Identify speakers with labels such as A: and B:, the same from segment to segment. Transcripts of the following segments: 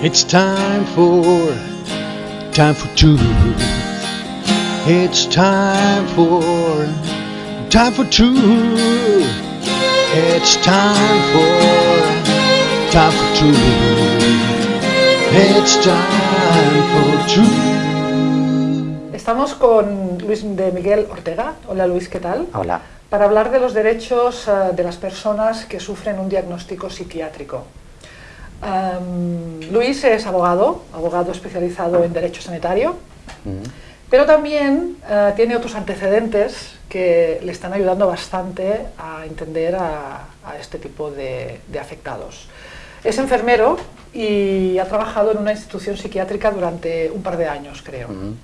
A: It's time for, time for truth. It's time for, time for truth. It's time for, time for truth. It's time for truth.
B: Estamos con Luis de Miguel Ortega. Hola Luis, ¿qué tal?
C: Hola.
B: Para hablar de los derechos eh, de las personas que sufren un diagnóstico psiquiátrico. Um, Luis es abogado, abogado especializado en derecho sanitario, pero también uh, tiene otros antecedentes que le están ayudando bastante a entender a, a este tipo de, de, afectados. Es enfermero y ha trabajado en una institución psiquiátrica durante un par de años, creo. Uh -huh.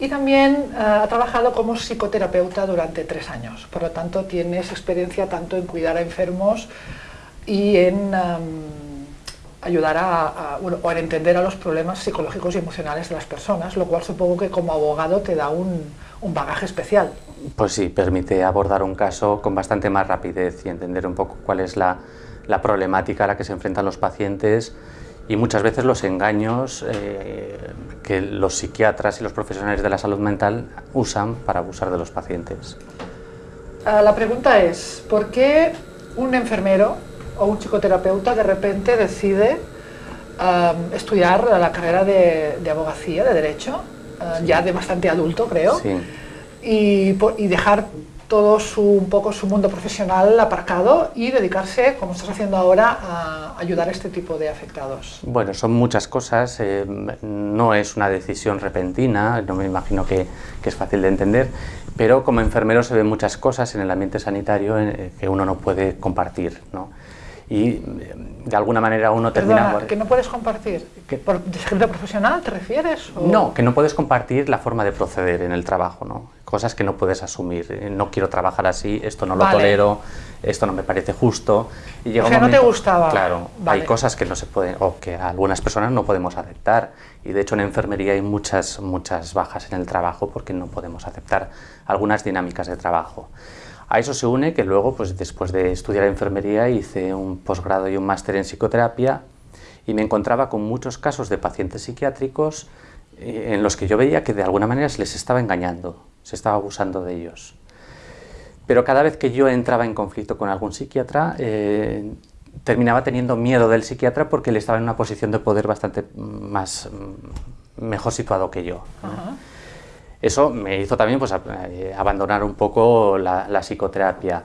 B: Y también uh, ha trabajado como psicoterapeuta durante tres años, por lo tanto tienes experiencia tanto en cuidar a enfermos y en... Um, ayudar a, a, bueno, o a entender a los problemas psicológicos y emocionales de las personas, lo cual supongo que como abogado te da un, un, bagaje especial.
C: Pues sí, permite abordar un caso con bastante más rapidez y entender un poco cuál es la, la problemática a la que se enfrentan los pacientes y muchas veces los engaños eh, que los psiquiatras y los profesionales de la salud mental usan para abusar de los pacientes.
B: Uh, la pregunta es, ¿por qué un enfermero o un psicoterapeuta de repente decide um, estudiar la carrera de, de abogacía, de derecho, uh, sí. ya de bastante adulto creo,
C: sí.
B: y, y, dejar todo su, un poco su mundo profesional aparcado y dedicarse, como estás haciendo ahora, a ayudar a este tipo de afectados.
C: Bueno, son muchas cosas, eh, no es una decisión repentina, no me imagino que, que, es fácil de entender, pero como enfermero se ven muchas cosas en el ambiente sanitario eh, que uno no puede compartir, ¿no? Y de alguna manera uno
B: Perdona,
C: termina...
B: ¿que no puedes compartir? ¿Que ¿Por secreto profesional te refieres? O?
C: No, que no puedes compartir la forma de proceder en el trabajo, ¿no? Cosas que no puedes asumir. Eh, no quiero trabajar así, esto no lo
B: vale.
C: tolero, esto no me parece justo.
B: Y llega o sea, un momento, no te gustaba.
C: Claro,
B: vale.
C: hay cosas que no se pueden, o que algunas personas no podemos aceptar. Y de hecho en enfermería hay muchas, muchas bajas en el trabajo porque no podemos aceptar algunas dinámicas de trabajo. A eso se une que luego, pues después de estudiar enfermería, hice un posgrado y un máster en psicoterapia y me encontraba con muchos casos de pacientes psiquiátricos eh, en los que yo veía que de alguna manera se les estaba engañando, se estaba abusando de ellos. Pero cada vez que yo entraba en conflicto con algún psiquiatra, eh, terminaba teniendo miedo del psiquiatra porque él estaba en una posición de poder bastante más mejor situado que yo. Eso me hizo también pues, abandonar un poco la, la, psicoterapia.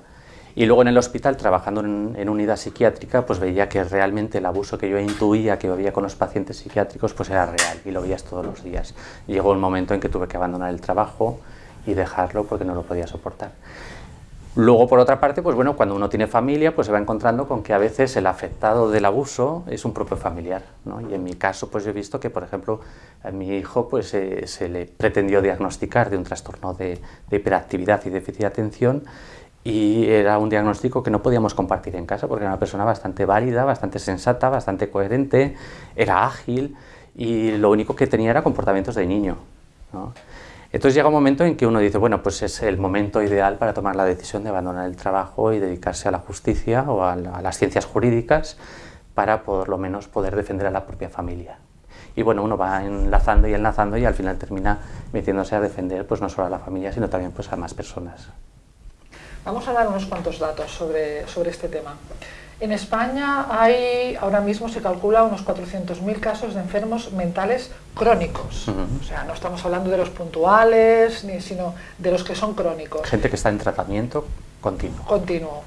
C: Y luego en el hospital, trabajando en, en, unidad psiquiátrica, pues veía que realmente el abuso que yo intuía que había con los pacientes psiquiátricos pues era real y lo veías todos los días. Llegó un momento en que tuve que abandonar el trabajo y dejarlo porque no lo podía soportar. Luego, por otra parte, pues bueno, cuando uno tiene familia, pues se va encontrando con que a veces el afectado del abuso es un propio familiar, ¿no? Y en mi caso, pues yo he visto que, por ejemplo, a mi hijo pues eh, se le pretendió diagnosticar de un trastorno de, hiperactividad y déficit de atención y era un diagnóstico que no podíamos compartir en casa porque era una persona bastante válida, bastante sensata, bastante coherente, era ágil y lo único que tenía era comportamientos de niño. Entonces llega un momento en que uno dice, bueno, pues es el momento ideal para tomar la decisión de abandonar el trabajo y dedicarse a la justicia o a, la, a las ciencias jurídicas para por lo menos poder defender a la propia familia. Y bueno, uno va enlazando y enlazando y al final termina metiéndose a defender pues no solo a la familia, sino también pues a más personas.
B: Vamos a dar unos cuantos datos sobre, sobre este tema. En España hay, ahora mismo se calcula unos 400.000 casos de enfermos mentales crónicos. Uh -huh. O sea, no estamos hablando de los puntuales, ni, sino de los que son crónicos.
C: Gente que está en tratamiento continuo.
B: Continuo.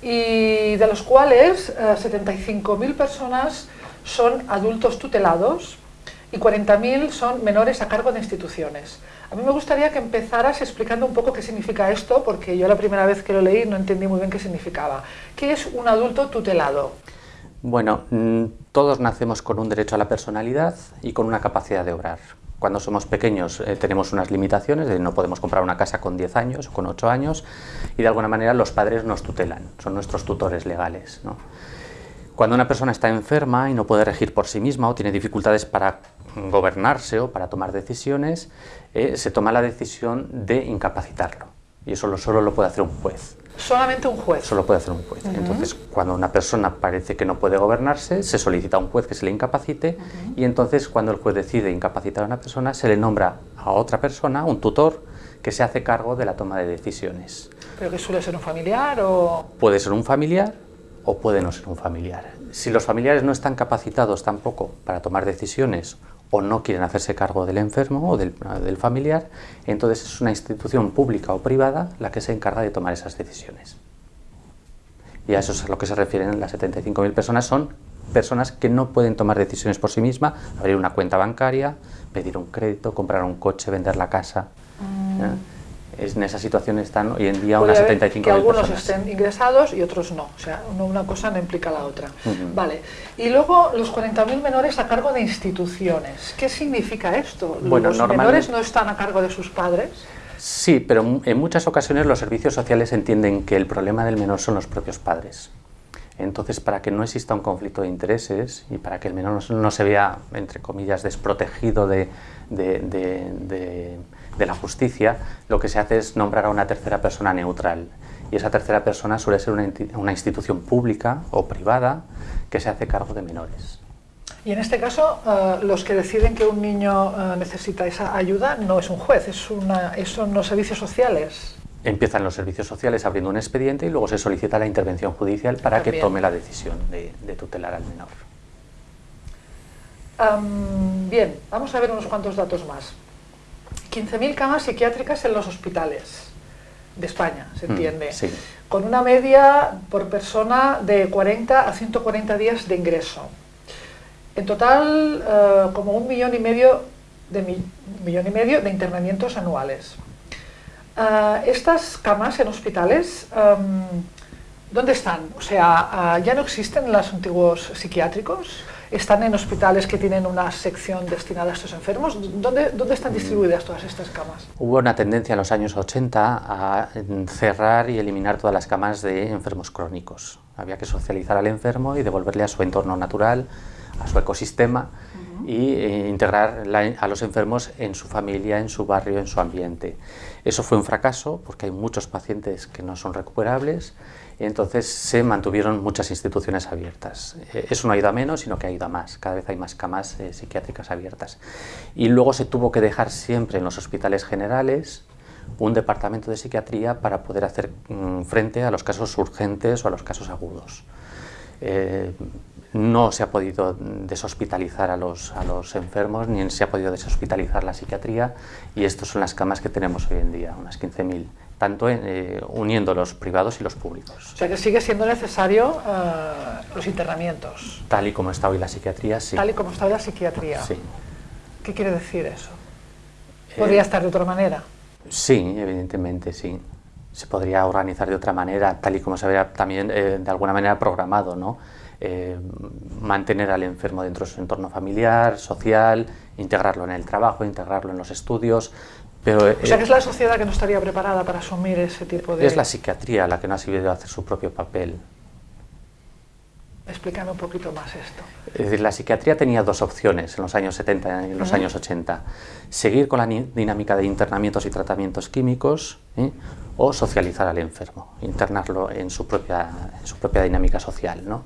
B: Y de los cuales eh, 75.000 personas son adultos tutelados y 40.000 son menores a cargo de instituciones. A mí me gustaría que empezaras explicando un poco qué significa esto, porque yo la primera vez que lo leí no entendí muy bien qué significaba. ¿Qué es un adulto tutelado?
C: Bueno, mm, todos nacemos con un derecho a la personalidad y con una capacidad de obrar. Cuando somos pequeños eh, tenemos unas limitaciones, de no podemos comprar una casa con 10 años o con 8 años, y de alguna manera los padres nos tutelan, son nuestros tutores legales. Cuando una persona está enferma y no puede regir por sí misma o tiene dificultades para gobernarse o para tomar decisiones, eh, se toma la decisión de incapacitarlo. Y eso lo, solo lo puede hacer un juez.
B: Solamente un juez.
C: Solo puede hacer un juez. Entonces, cuando una persona parece que no puede gobernarse, se solicita a un juez que se le incapacite y entonces cuando el juez decide incapacitar a una persona, se le nombra a otra persona, un tutor, que se hace cargo de la toma de decisiones.
B: ¿Pero que suele ser un familiar o...?
C: Puede ser un familiar o puede no ser un familiar. Si los familiares no están capacitados tampoco para tomar decisiones o no quieren hacerse cargo del enfermo o del, familiar, entonces es una institución pública o privada la que se encarga de tomar esas decisiones. Y a eso es a lo que se refieren las 75.000 personas, son personas que no pueden tomar decisiones por sí mismas, abrir una cuenta bancaria, pedir un crédito, comprar un coche, vender la casa. Mm en esa situación están hoy en día unas 75
B: que algunos estén ingresados y otros no, o sea, una cosa no implica la otra. Vale, y luego los 40.000 menores a cargo de instituciones. ¿Qué significa esto?
C: Bueno,
B: ¿Los menores no están a cargo de sus padres?
C: Sí, pero en muchas ocasiones los servicios sociales entienden que el problema del menor son los propios padres. Entonces, para que no exista un conflicto de intereses y para que el menor no, se vea, entre comillas, desprotegido de, de de la justicia, lo que se hace es nombrar a una tercera persona neutral. Y esa tercera persona suele ser una, institución pública o privada que se hace cargo de menores.
B: Y en este caso, eh, los que deciden que un niño eh, necesita esa ayuda no es un juez, es una, son los servicios sociales.
C: Empiezan los servicios sociales abriendo un expediente y luego se solicita la intervención judicial para que tome la decisión de, tutelar al menor.
B: bien, vamos a ver unos cuantos datos más. 15.000 camas psiquiátricas en los hospitales de España, se mm, entiende, con una media por persona de 40 a 140 días de ingreso. En total, eh, como un millón y medio de, millón y medio de internamientos anuales. Eh, estas camas en hospitales, em, ¿dónde están? O sea, ¿ya no existen los antiguos psiquiátricos? Están en hospitales que tienen una sección destinada a estos enfermos. ¿Dónde, dónde están distribuidas todas estas camas?
C: Hubo una tendencia en los años 80 a cerrar y eliminar todas las camas de enfermos crónicos. Había que socializar al enfermo y devolverle a su entorno natural, a su ecosistema y eh, integrar a los enfermos en su familia, en su barrio, en su ambiente. Eso fue un fracaso porque hay muchos pacientes que no son recuperables entonces se mantuvieron muchas instituciones abiertas. Eh, eso no ha ido a menos, sino que ha ido a más. Cada vez hay más camas eh, psiquiátricas abiertas. Y luego se tuvo que dejar siempre en los hospitales generales un departamento de psiquiatría para poder hacer mm, frente a los casos urgentes o a los casos agudos. Eh, no se ha podido deshospitalizar a los, a los enfermos, ni se ha podido deshospitalizar la psiquiatría, y estas son las camas que tenemos hoy en día, unas 15.000 tanto eh, uniendo los privados y los públicos.
B: O sea que sigue siendo necesario eh, los internamientos.
C: Tal y como está hoy la psiquiatría, sí.
B: Tal y como está hoy la psiquiatría.
C: Sí.
B: ¿Qué quiere decir eso? ¿Podría estar de otra manera?
C: Sí, evidentemente, sí. Se podría organizar de otra manera, tal y como se había también eh, de alguna manera programado, ¿no? mantener al enfermo dentro de su entorno familiar, social, integrarlo en el trabajo, integrarlo en los estudios,
B: o sea, que es la sociedad que no estaría preparada para asumir ese tipo de...
C: Es la psiquiatría la que no ha sabido hacer su propio papel.
B: Explícame un poquito más esto.
C: Es decir, la psiquiatría tenía dos opciones en los años 70 y en los años 80. Seguir con la dinámica de internamientos y tratamientos químicos ¿eh? o socializar al enfermo, internarlo en su propia, en su propia dinámica social. ¿no?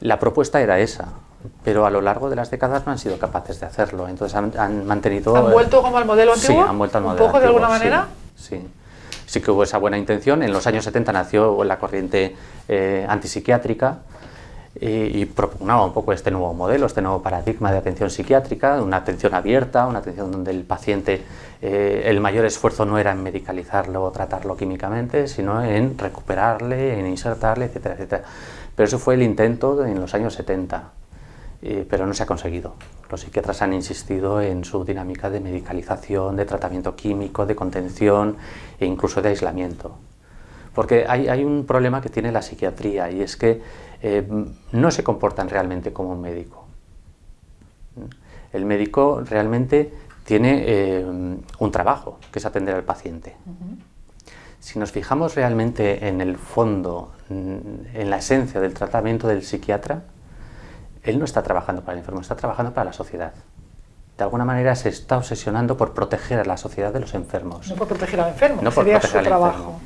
C: La propuesta era esa, pero a lo largo de las décadas no han sido capaces de hacerlo. Entonces han, mantenido...
B: ¿Han vuelto como al modelo antiguo?
C: Sí, han vuelto al modelo
B: ¿Un poco de alguna manera?
C: Sí, sí, que hubo esa buena intención. En los años 70 nació la corriente eh, antipsiquiátrica y, propugnaba un poco este nuevo modelo, este nuevo paradigma de atención psiquiátrica, una atención abierta, una atención donde el paciente, eh, el mayor esfuerzo no era en medicalizarlo o tratarlo químicamente, sino en recuperarle, en insertarle, etcétera, etcétera. Pero eso fue el intento en los años 70 eh, pero no se ha conseguido. Los psiquiatras han insistido en su dinámica de medicalización, de tratamiento químico, de contención e incluso de aislamiento. Porque hay, un problema que tiene la psiquiatría y es que eh, no se comportan realmente como un médico. El médico realmente tiene eh, un trabajo, que es atender al paciente. Si nos fijamos realmente en el fondo, en la esencia del tratamiento del psiquiatra, él no está trabajando para el enfermo, está trabajando para la sociedad. De alguna manera se está obsesionando por proteger a la sociedad de los enfermos.
B: No por proteger al enfermo, no sería su trabajo.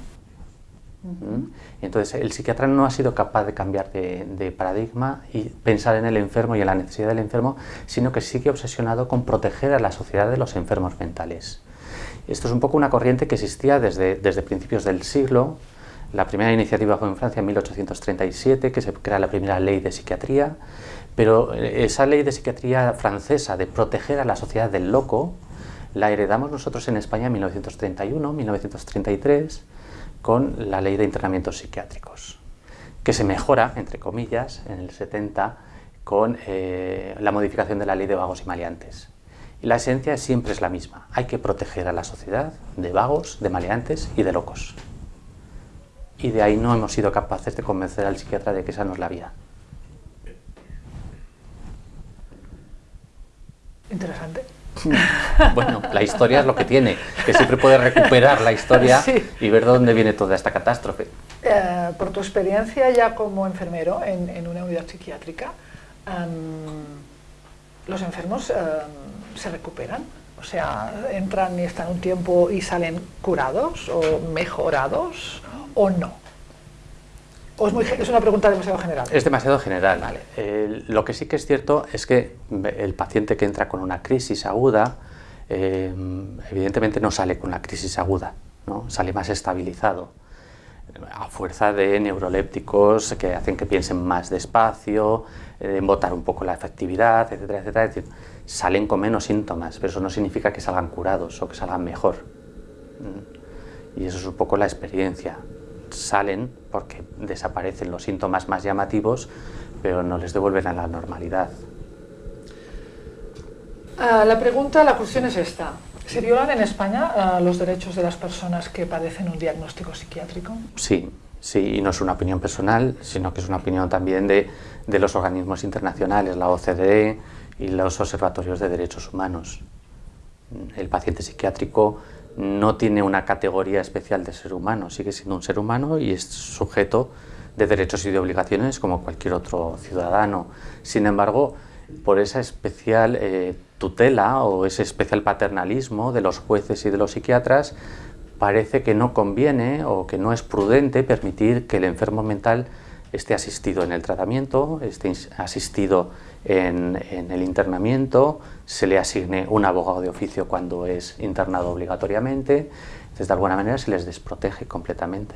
C: Entonces, el psiquiatra no ha sido capaz de cambiar de, paradigma y pensar en el enfermo y en la necesidad del enfermo, sino que sigue obsesionado con proteger a la sociedad de los enfermos mentales. Esto es un poco una corriente que existía desde, desde principios del siglo. La primera iniciativa fue en Francia en 1837, que se crea la primera ley de psiquiatría, pero eh, esa ley de psiquiatría francesa de proteger a la sociedad del loco, la heredamos nosotros en España en 1931, 1933, con la ley de internamientos psiquiátricos, que se mejora, entre comillas, en el 70 con eh, la modificación de la ley de vagos y maleantes. Y la esencia siempre es la misma, hay que proteger a la sociedad de vagos, de maleantes y de locos. Y de ahí no hemos sido capaces de convencer al psiquiatra de que esa no es la vía.
B: Interesante.
C: Bueno, la historia es lo que tiene, que siempre puedes recuperar la historia y ver de dónde viene toda esta catástrofe.
B: Eh, por tu experiencia ya como enfermero en, una unidad psiquiátrica, em, ¿los enfermos em, se recuperan? O sea, ¿entran y están un tiempo y salen curados o mejorados o no? ¿O es, una pregunta demasiado general?
C: Es demasiado general. lo que sí que es cierto es que el paciente que entra con una crisis aguda, eh, evidentemente no sale con la crisis aguda, ¿no? sale más estabilizado a fuerza de neurolépticos que hacen que piensen más despacio, eh, embotar un poco la efectividad, etcétera, etcétera. Decir, salen con menos síntomas, pero eso no significa que salgan curados o que salgan mejor. Mm. Y eso es un poco la experiencia salen porque desaparecen los síntomas más llamativos, pero no les devuelven a la normalidad.
B: Ah, la pregunta, la cuestión es esta. ¿Se violan en España ah, los derechos de las personas que padecen un diagnóstico psiquiátrico?
C: Sí, sí, y no es una opinión personal, sino que es una opinión también de, de los organismos internacionales, la OCDE y los observatorios de derechos humanos. El paciente psiquiátrico no tiene una categoría especial de ser humano, sigue siendo un ser humano y es sujeto de derechos y de obligaciones como cualquier otro ciudadano. Sin embargo, por esa especial eh, tutela o ese especial paternalismo de los jueces y de los psiquiatras, parece que no conviene o que no es prudente permitir que el enfermo mental esté asistido en el tratamiento, esté asistido en, el internamiento, se le asigne un abogado de oficio cuando es internado obligatoriamente, entonces de alguna manera se les desprotege completamente.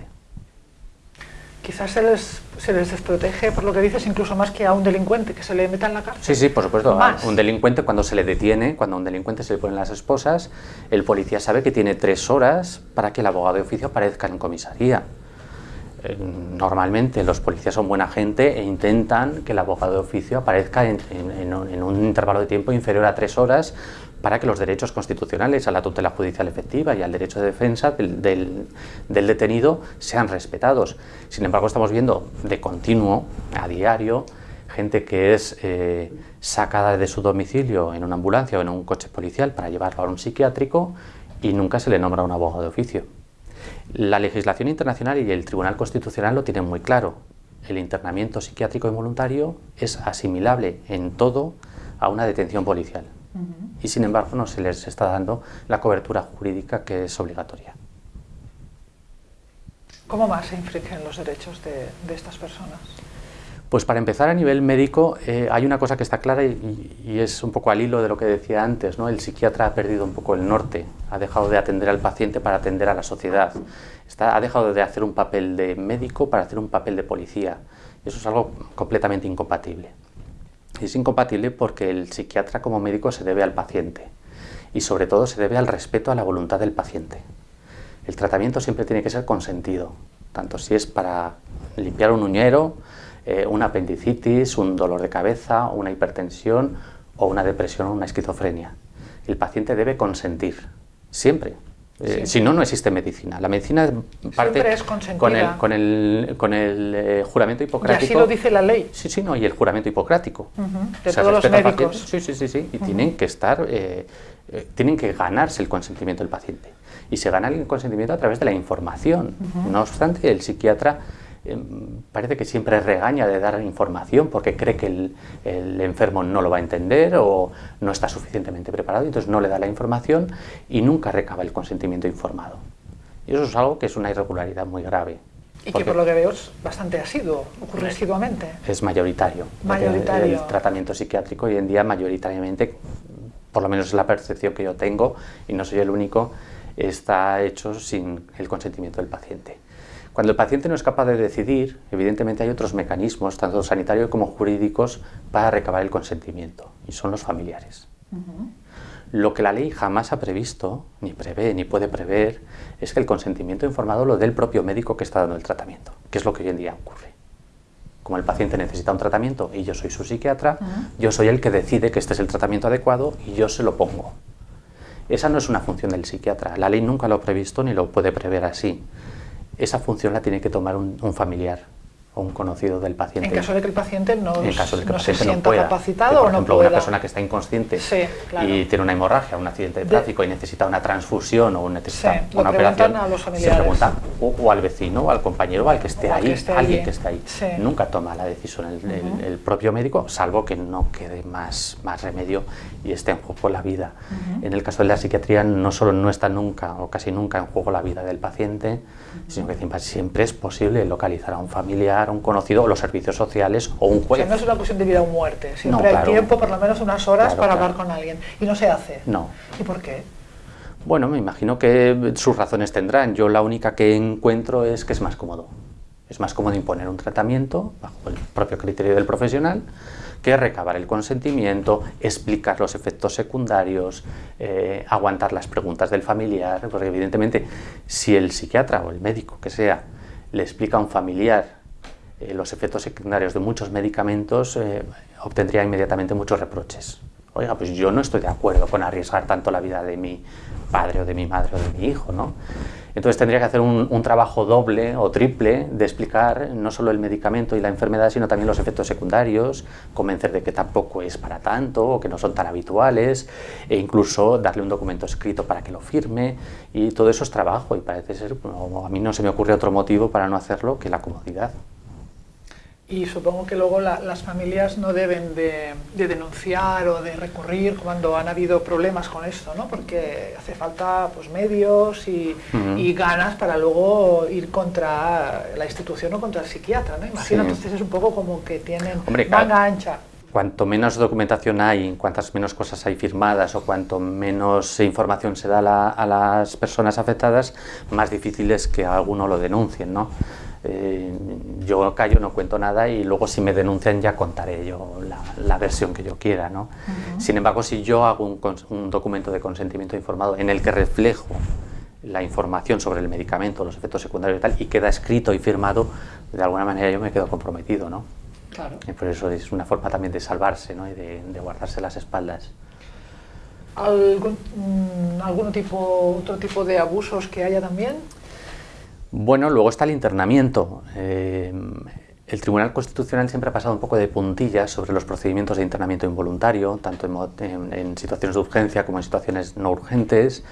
B: Quizás se les, se les desprotege, por lo que dices, incluso más que a un delincuente que se le meta en la cárcel.
C: Sí, sí, por supuesto. A un delincuente, cuando se le detiene, cuando a un delincuente se le ponen las esposas, el policía sabe que tiene tres horas para que el abogado de oficio aparezca en comisaría. Eh, normalmente los policías son buena gente e intentan que el abogado de oficio aparezca en, un intervalo de tiempo inferior a tres horas para que los derechos constitucionales a la tutela judicial efectiva y al derecho de defensa del, detenido sean respetados. Sin embargo, estamos viendo de continuo, a diario, gente que es eh, sacada de su domicilio en una ambulancia o en un coche policial para llevarlo a un psiquiátrico y nunca se le nombra un abogado de oficio. La legislación internacional y el Tribunal Constitucional lo tienen muy claro. El internamiento psiquiátrico involuntario es asimilable en todo a una detención policial. Y sin embargo no se les está dando la cobertura jurídica que es obligatoria.
B: ¿Cómo más se infringen los derechos de estas personas?
C: Pues para empezar a nivel médico eh, hay una cosa que está clara y, es un poco al hilo de lo que decía antes, ¿no? el psiquiatra ha perdido un poco el norte, ha dejado de atender al paciente para atender a la sociedad, ha dejado de hacer un papel de médico para hacer un papel de policía, eso es algo completamente incompatible. Es incompatible porque el psiquiatra como médico se debe al paciente y sobre todo se debe al respeto a la voluntad del paciente. El tratamiento siempre tiene que ser consentido, tanto si es para limpiar un uñero, eh, una apendicitis, un dolor de cabeza, una hipertensión o una depresión o una esquizofrenia. El paciente debe consentir, siempre. Eh, si no, no existe medicina. La medicina parte con el, con el, con el eh, juramento hipocrático.
B: Y así lo dice la ley.
C: Sí, sí, no, y el juramento hipocrático.
B: De todos los médicos.
C: Sí, sí, sí, sí. Y tienen que estar, tienen que ganarse el consentimiento del paciente. Y se gana el consentimiento a través de la información. No obstante, el psiquiatra parece que siempre regaña de dar información porque cree que el, enfermo no lo va a entender o no está suficientemente preparado, y entonces no le da la información y nunca recaba el consentimiento informado. Y eso es algo que es una irregularidad muy grave.
B: Y que por lo que veo es bastante asiduo, ocurre asiduamente.
C: Es mayoritario.
B: Mayoritario.
C: El tratamiento psiquiátrico hoy en día mayoritariamente, por lo menos es la percepción que yo tengo, y no soy el único, está hecho sin el consentimiento del paciente. Cuando el paciente no es capaz de decidir, evidentemente hay otros mecanismos, tanto sanitarios como jurídicos, para recabar el consentimiento, y son los familiares. Lo que la ley jamás ha previsto, ni prevé, ni puede prever, es que el consentimiento informado lo dé el propio médico que está dando el tratamiento, que es lo que hoy en día ocurre. Como el paciente necesita un tratamiento y yo soy su psiquiatra, yo soy el que decide que este es el tratamiento adecuado y yo se lo pongo. Esa no es una función del psiquiatra, la ley nunca lo ha previsto ni lo puede prever así esa función la tiene que tomar un, familiar o un conocido del paciente.
B: En caso de que el paciente no,
C: se
B: sienta capacitado
C: por
B: ejemplo,
C: una persona que está inconsciente y tiene una hemorragia, un accidente de tráfico y necesita una transfusión o necesita una operación,
B: a los
C: se pregunta o, al vecino o al compañero o al que esté ahí, alguien que esté ahí. Nunca toma la decisión el, propio médico, salvo que no quede más, más remedio y esté en juego la vida. En el caso de la psiquiatría no solo no está nunca o casi nunca en juego la vida del paciente, sino que siempre es posible localizar a un familiar, un conocido, o los servicios sociales o un juez.
B: no es una cuestión de vida o muerte, siempre hay tiempo, por lo menos unas horas, para hablar con alguien. Y no se hace.
C: No.
B: ¿Y por qué?
C: Bueno, me imagino que sus razones tendrán. Yo la única que encuentro es que es más cómodo. Es más cómodo imponer un tratamiento bajo el propio criterio del profesional que recabar el consentimiento, explicar los efectos secundarios, eh, aguantar las preguntas del familiar, porque evidentemente si el psiquiatra o el médico que sea le explica a un familiar eh, los efectos secundarios de muchos medicamentos, eh, obtendría inmediatamente muchos reproches. Oiga, pues yo no estoy de acuerdo con arriesgar tanto la vida de mi padre o de mi madre o de mi hijo, ¿no? Entonces tendría que hacer un, trabajo doble o triple de explicar no solo el medicamento y la enfermedad, sino también los efectos secundarios, convencer de que tampoco es para tanto o que no son tan habituales, e incluso darle un documento escrito para que lo firme, y todo eso es trabajo y parece ser, a mí no se me ocurre otro motivo para no hacerlo que la comodidad.
B: Y supongo que luego las familias no deben de, denunciar o de recurrir cuando han habido problemas con esto, ¿no? Porque hace falta pues, medios y, ganas para luego ir contra la institución o contra el psiquiatra, ¿no? Imagino, entonces es un poco como que tienen manga ancha.
C: Cuanto menos documentación hay, cuantas menos cosas hay firmadas o cuanto menos información se da a las personas afectadas, más difícil es que alguno lo denuncien, ¿no? Eh, yo callo, no cuento nada y luego si me denuncian ya contaré yo la, versión que yo quiera. ¿no? Sin embargo, si yo hago un, documento de consentimiento informado en el que reflejo la información sobre el medicamento, los efectos secundarios y tal, y queda escrito y firmado, de alguna manera yo me quedo comprometido. ¿no?
B: Claro.
C: Y por eso es una forma también de salvarse ¿no? y de, guardarse las espaldas.
B: ¿Algún, mm, algún tipo, otro tipo de abusos que haya también?
C: Bueno, luego está el internamiento. Eh, el Tribunal Constitucional siempre ha pasado un poco de puntillas sobre los procedimientos de internamiento involuntario, tanto en, situaciones de urgencia como en situaciones no urgentes,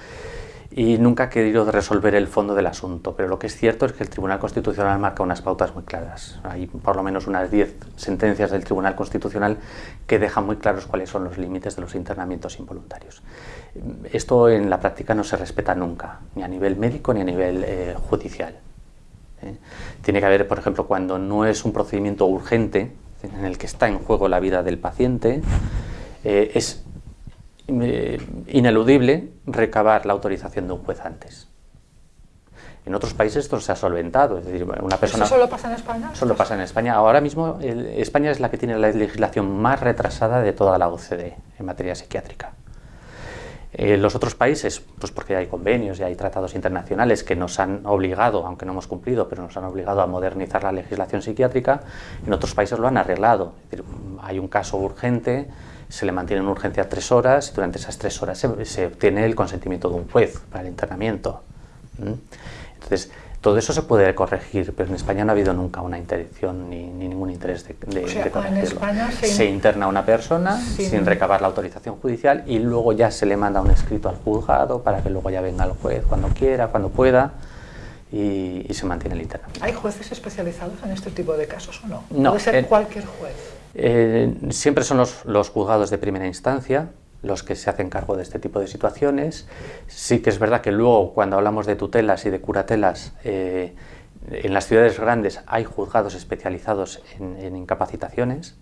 C: y nunca ha querido resolver el fondo del asunto. Pero lo que es cierto es que el Tribunal Constitucional marca unas pautas muy claras. Hay por lo menos unas 10 sentencias del Tribunal Constitucional que dejan muy claros cuáles son los límites de los internamientos involuntarios. Esto en la práctica no se respeta nunca, ni a nivel médico ni a nivel eh, judicial. ¿eh? Tiene que haber, por ejemplo, cuando no es un procedimiento urgente, en el que está en juego la vida del paciente, eh, es ineludible recabar la autorización de un juez antes. En otros países esto se ha solventado, es decir, una persona...
B: ¿Eso solo pasa en España?
C: Solo pasa en España. Ahora mismo España es la que tiene la legislación más retrasada de toda la OCDE en materia psiquiátrica. Eh, los otros países, pues porque hay convenios y hay tratados internacionales que nos han obligado, aunque no hemos cumplido, pero nos han obligado a modernizar la legislación psiquiátrica, en otros países lo han arreglado. Es decir, hay un caso urgente, se le mantiene en urgencia tres horas y durante esas tres horas se, obtiene el consentimiento de un juez para el internamiento. Entonces, todo eso se puede corregir, pero en España no ha habido nunca una intención ni, ningún interés de, corregirlo. se, interna a una persona sin... recabar la autorización judicial y luego ya se le manda un escrito al juzgado para que luego ya venga el juez cuando quiera, cuando pueda. Y, se mantiene el internamiento.
B: ¿Hay jueces especializados en este tipo de casos o no? no ¿Puede ser cualquier juez?
C: Eh, siempre son los, los juzgados de primera instancia, los que se hacen cargo de este tipo de situaciones. Sí que es verdad que luego cuando hablamos de tutelas y de curatelas, eh, En las ciudades grandes hay juzgados especializados en, incapacitaciones,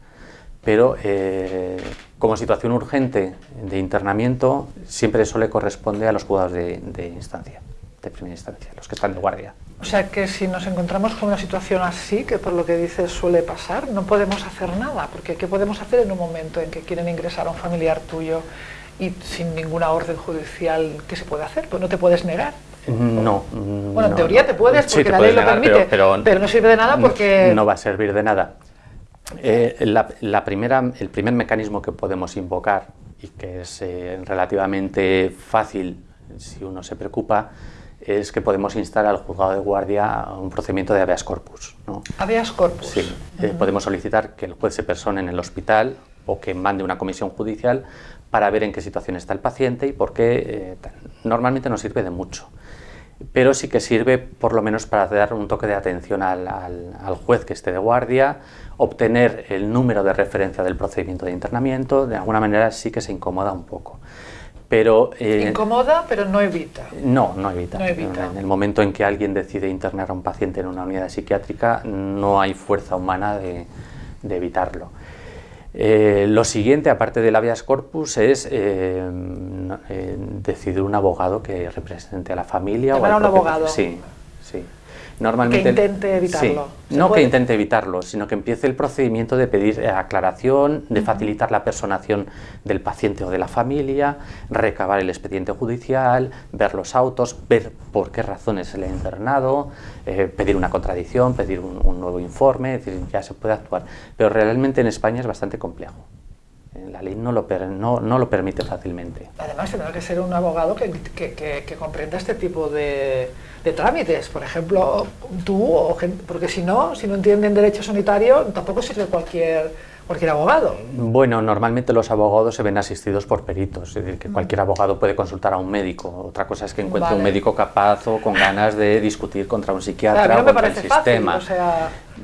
C: pero eh, como situación urgente de internamiento siempre eso le corresponde a los juzgados de, de instancia, de primera instancia, los que están de guardia.
B: O sea que si nos encontramos con una situación así, que por lo que dices suele pasar, no podemos hacer nada, porque ¿qué podemos hacer en un momento en que quieren ingresar a un familiar tuyo y sin ninguna orden judicial, ¿qué se puede hacer? Pues no te puedes negar.
C: No.
B: Bueno, en teoría te puedes, porque la ley lo permite, pero, no sirve de nada porque...
C: No va a servir de nada. Eh, la, primera, el primer mecanismo que podemos invocar, y que es eh, relativamente fácil si uno se preocupa, es que podemos instar al juzgado de guardia un procedimiento de habeas corpus. ¿no?
B: ¿Habeas corpus?
C: Sí, eh, podemos solicitar que el juez se persone en el hospital o que mande una comisión judicial para ver en qué situación está el paciente y por qué eh, normalmente no sirve de mucho. Pero sí que sirve por lo menos para dar un toque de atención al, al juez que esté de guardia, obtener el número de referencia del procedimiento de internamiento, de alguna manera sí que se incomoda un poco.
B: Pero, eh, Incomoda, pero no evita.
C: No, no evita. En el momento en que alguien decide internar a un paciente en una unidad psiquiátrica, no hay fuerza humana de, evitarlo. Eh, lo siguiente, aparte del habeas corpus, es eh, decidir un abogado que represente a la familia.
B: o a un abogado?
C: Sí, sí.
B: Normalmente, que intente evitarlo.
C: no que intente evitarlo, sino que empiece el procedimiento de pedir aclaración, de facilitar la personación del paciente o de la familia, recabar el expediente judicial, ver los autos, ver por qué razones se le ha internado, eh, pedir una contradicción, pedir un, nuevo informe, es decir, ya se puede actuar. Pero realmente en España es bastante complejo. La ley no lo, no, no lo permite fácilmente.
B: Además, tendrá que ser un abogado que, que, que comprenda este tipo de de trámites, por ejemplo, tú, o porque si no, si no entienden derecho sanitario, tampoco sirve cualquier, cualquier abogado.
C: Bueno, normalmente los abogados se ven asistidos por peritos, es decir, que cualquier abogado puede consultar a un médico. Otra cosa es que encuentre un médico capaz o con ganas de discutir contra un psiquiatra o contra el sistema.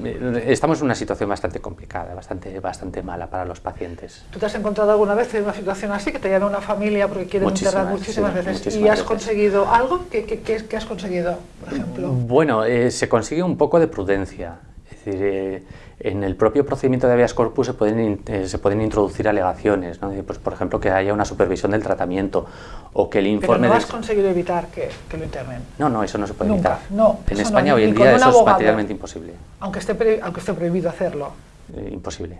C: Eh, estamos en una situación bastante complicada, bastante, bastante mala para los pacientes.
B: ¿Tú te has encontrado alguna vez en una situación así, que te llama una familia porque quieren internar muchísimas veces y has conseguido algo? ¿Qué, qué, has conseguido, por ejemplo?
C: Bueno, eh, se consigue un poco de prudencia. Es decir, eh, en el propio procedimiento de habeas corpus se pueden, eh, se pueden introducir alegaciones, ¿no? pues, por ejemplo, que haya una supervisión del tratamiento o que el informe...
B: Pero no has conseguido evitar que, que, lo internen.
C: No, no, eso no se puede
B: Nunca.
C: evitar.
B: No,
C: en España hoy en día eso es materialmente imposible.
B: Aunque esté, aunque esté prohibido hacerlo.
C: Eh, imposible,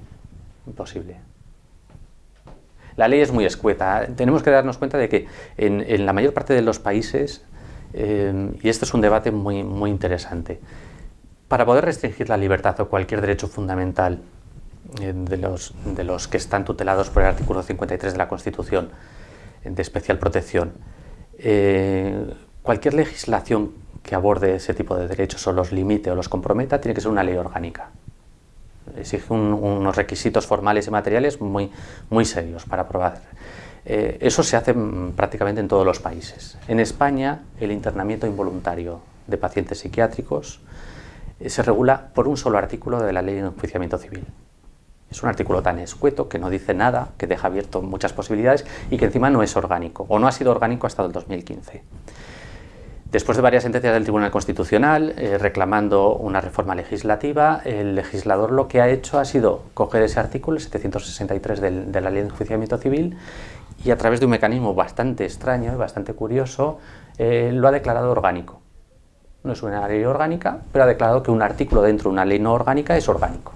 C: imposible. La ley es muy escueta. Tenemos que darnos cuenta de que en, en la mayor parte de los países, eh, y este es un debate muy, muy interesante, para poder restringir la libertad o cualquier derecho fundamental eh, de los, que están tutelados por el artículo 53 de la Constitución de especial protección, eh, cualquier legislación que aborde ese tipo de derechos o los limite o los comprometa tiene que ser una ley orgánica. Exige unos requisitos formales y materiales muy, muy serios para aprobar. Eh, eso se hace mm, prácticamente en todos los países. En España, el internamiento involuntario de pacientes psiquiátricos eh, se regula por un solo artículo de la Ley de Enjuiciamiento Civil. Es un artículo tan escueto que no dice nada, que deja abierto muchas posibilidades y que encima no es orgánico, o no ha sido orgánico hasta el 2015. Después de varias sentencias del Tribunal Constitucional eh, reclamando una reforma legislativa, el legislador lo que ha hecho ha sido coger ese artículo, el 763 de la Ley de Enjuiciamiento Civil, y a través de un mecanismo bastante extraño y bastante curioso, eh, lo ha declarado orgánico no es una ley orgánica, pero ha declarado que un artículo dentro de una ley no orgánica es orgánico.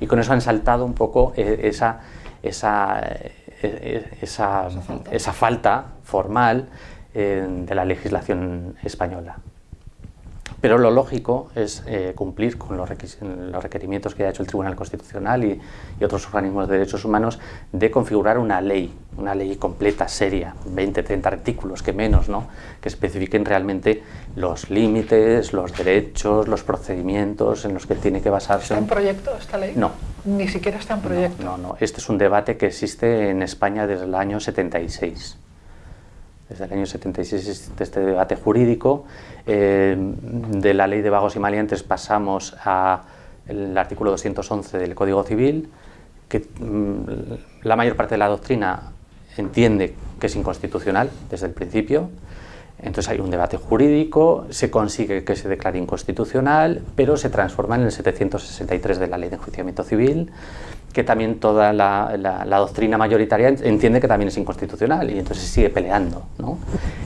C: Y con eso han saltado un poco eh, esa, esa, eh, esa, esa falta formal eh, de la legislación española. Pero lo lógico es eh, cumplir con los, requerimientos que ha hecho el Tribunal Constitucional y, otros organismos de derechos humanos de configurar una ley, una ley completa, seria, 20, 30 artículos, que menos, ¿no? que especifiquen realmente los límites, los derechos, los procedimientos en los que tiene que basarse.
B: ¿Está en proyecto esta ley?
C: No.
B: Ni siquiera está en proyecto.
C: No, no, no. Este es un debate que existe en España desde el año 76 desde el año 76 existe este debate jurídico. Eh, de la ley de vagos y maleantes pasamos al artículo 211 del Código Civil, que mm, la mayor parte de la doctrina entiende que es inconstitucional desde el principio. Entonces hay un debate jurídico, se consigue que se declare inconstitucional, pero se transforma en el 763 de la Ley de Enjuiciamiento Civil, que también toda la, doctrina mayoritaria entiende que también es inconstitucional y entonces sigue peleando. ¿no?